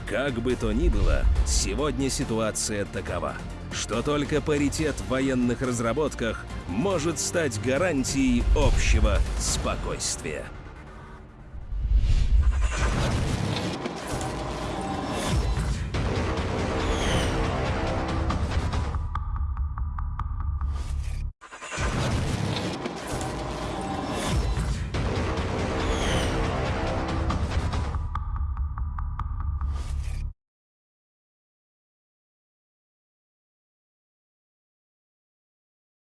Как бы то ни было, сегодня ситуация такова. что только паритет в военных разработках может стать гарантией общего спокойствия.